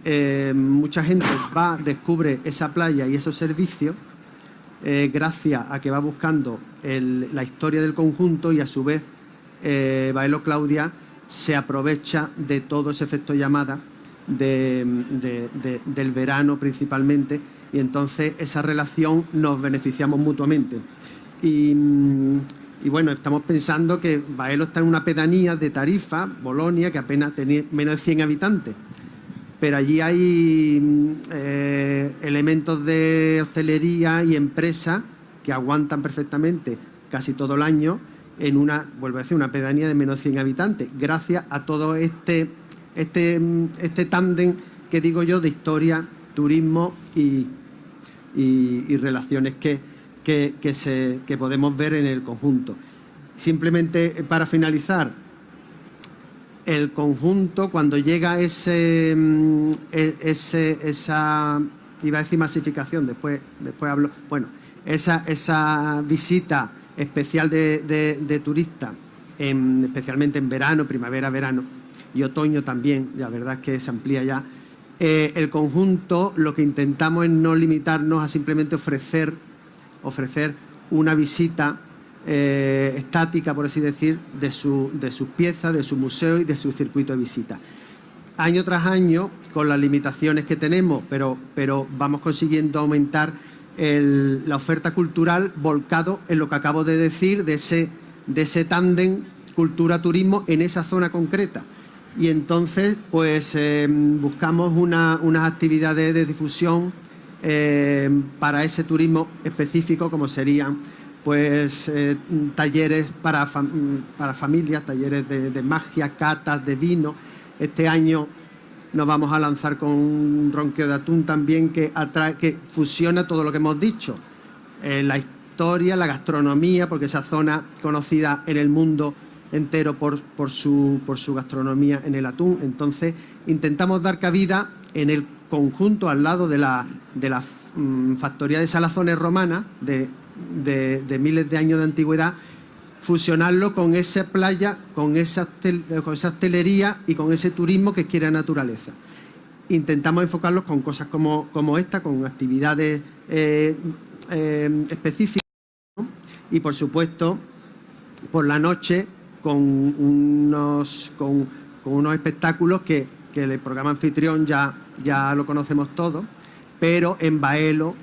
eh, mucha gente va, descubre esa playa y esos servicios gracias a que va buscando la historia del conjunto y a su vez Baelo Claudia se aprovecha de todo ese efecto llamada del verano principalmente y entonces esa relación nos beneficiamos mutuamente. Y, bueno, estamos pensando que Baelo está en una pedanía de Tarifa, Bolonia, que apenas tiene menos de 100 habitantes. Pero allí hay eh, elementos de hostelería y empresa que aguantan perfectamente casi todo el año en una, vuelvo a decir, una pedanía de menos 100 habitantes, gracias a todo este, este, este tándem que digo yo de historia, turismo y, y, relaciones que, que, se, que podemos ver en el conjunto. Simplemente para finalizar, el conjunto cuando llega ese, mm, e, ese esa, iba a decir masificación, después, después hablo, bueno, esa, esa visita especial de, turistas, especialmente en verano, primavera, verano y otoño también, la verdad es que se amplía ya. Eh, el conjunto lo que intentamos es no limitarnos a simplemente ofrecer, ofrecer una visita eh, estática, por así decir, de, su, de sus piezas, de su museo y de su circuito de visita. Año tras año, con las limitaciones que tenemos, pero, pero vamos consiguiendo aumentar la oferta cultural volcado en lo que acabo de decir, de ese, de ese tándem cultura-turismo en esa zona concreta. Y entonces, pues eh, buscamos unas actividades de difusión eh, para ese turismo específico, como serían pues eh, talleres para, para familias, talleres de, magia, catas de vino. Este año nos vamos a lanzar con un ronqueo de atún también que, atrae, que fusiona todo lo que hemos dicho. Eh, la historia, la gastronomía, porque esa zona conocida en el mundo entero por, por, su, por su gastronomía en el atún. Entonces, intentamos dar cabida en el conjunto al lado de la, de la mm, factoría de salazones romana de, de miles de años de antigüedad fusionarlo con esa playa, con esa, con esa hostelería y con ese turismo que quiere naturaleza. Intentamos enfocarlos con cosas como, como esta, con actividades eh, eh, específicas y, por supuesto, por la noche con unos, con, unos espectáculos que, que, el programa anfitrión ya, ya lo conocemos todos, pero en Baelo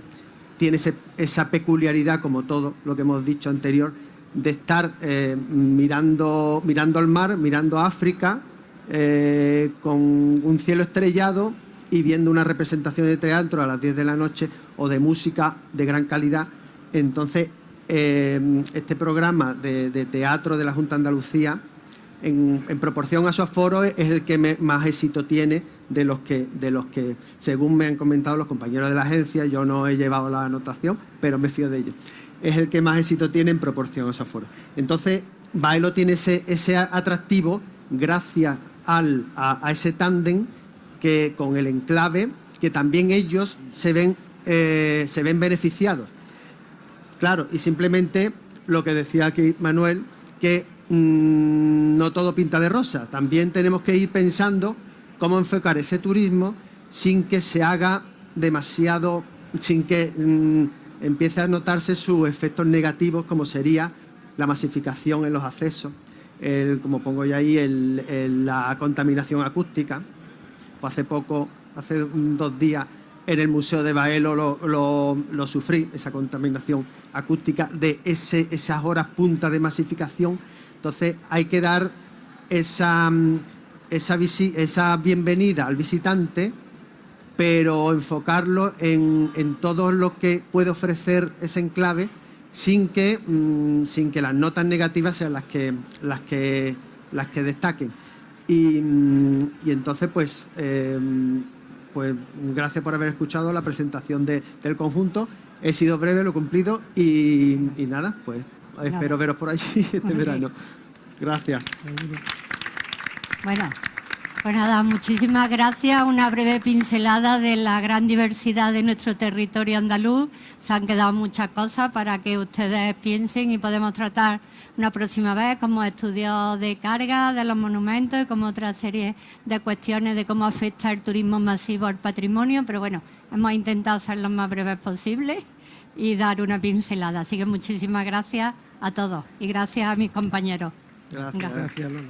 tiene esa peculiaridad, como todo lo que hemos dicho anterior, de estar eh, mirando, mirando al mar, mirando a África, eh, con un cielo estrellado y viendo una representación de teatro a las 10 de la noche o de música de gran calidad. Entonces, eh, este programa de, teatro de la Junta Andalucía, en, proporción a su aforo, es el que más éxito tiene de los, que, de los que, según me han comentado los compañeros de la agencia, yo no he llevado la anotación, pero me fío de ellos es el que más éxito tiene en proporción a esos foros. Entonces, Baelo tiene ese, ese atractivo gracias al, a, ese tándem que con el enclave, que también ellos se ven, eh, se ven beneficiados. Claro, y simplemente lo que decía aquí Manuel, que mm, no todo pinta de rosa. También tenemos que ir pensando cómo enfocar ese turismo sin que se haga demasiado, sin que... Mm, empieza a notarse sus efectos negativos, como sería la masificación en los accesos, como pongo ya ahí, la contaminación acústica. Pues hace poco, hace dos días, en el Museo de Baelo lo, sufrí, esa contaminación acústica de esas horas punta de masificación. Entonces hay que dar esa, esa, esa bienvenida al visitante pero enfocarlo en, todo lo que puede ofrecer ese enclave sin que, mm, sin que las notas negativas sean las que, las que, las que destaquen. Y, mm, entonces, pues, em, pues, gracias por haber escuchado la presentación del conjunto. He sido breve, lo he cumplido y, nada, pues espero veros por allí [LAUGHS] este verano. Gracias. Bueno. Pues nada, muchísimas gracias. Una breve pincelada de la gran diversidad de nuestro territorio andaluz. Se han quedado muchas cosas para que ustedes piensen y podemos tratar una próxima vez como estudios de carga de los monumentos y como otra serie de cuestiones de cómo afecta el turismo masivo al patrimonio. Pero bueno, hemos intentado ser lo más breves posible y dar una pincelada. Así que muchísimas gracias a todos y gracias a mis compañeros. Gracias, gracias Lola.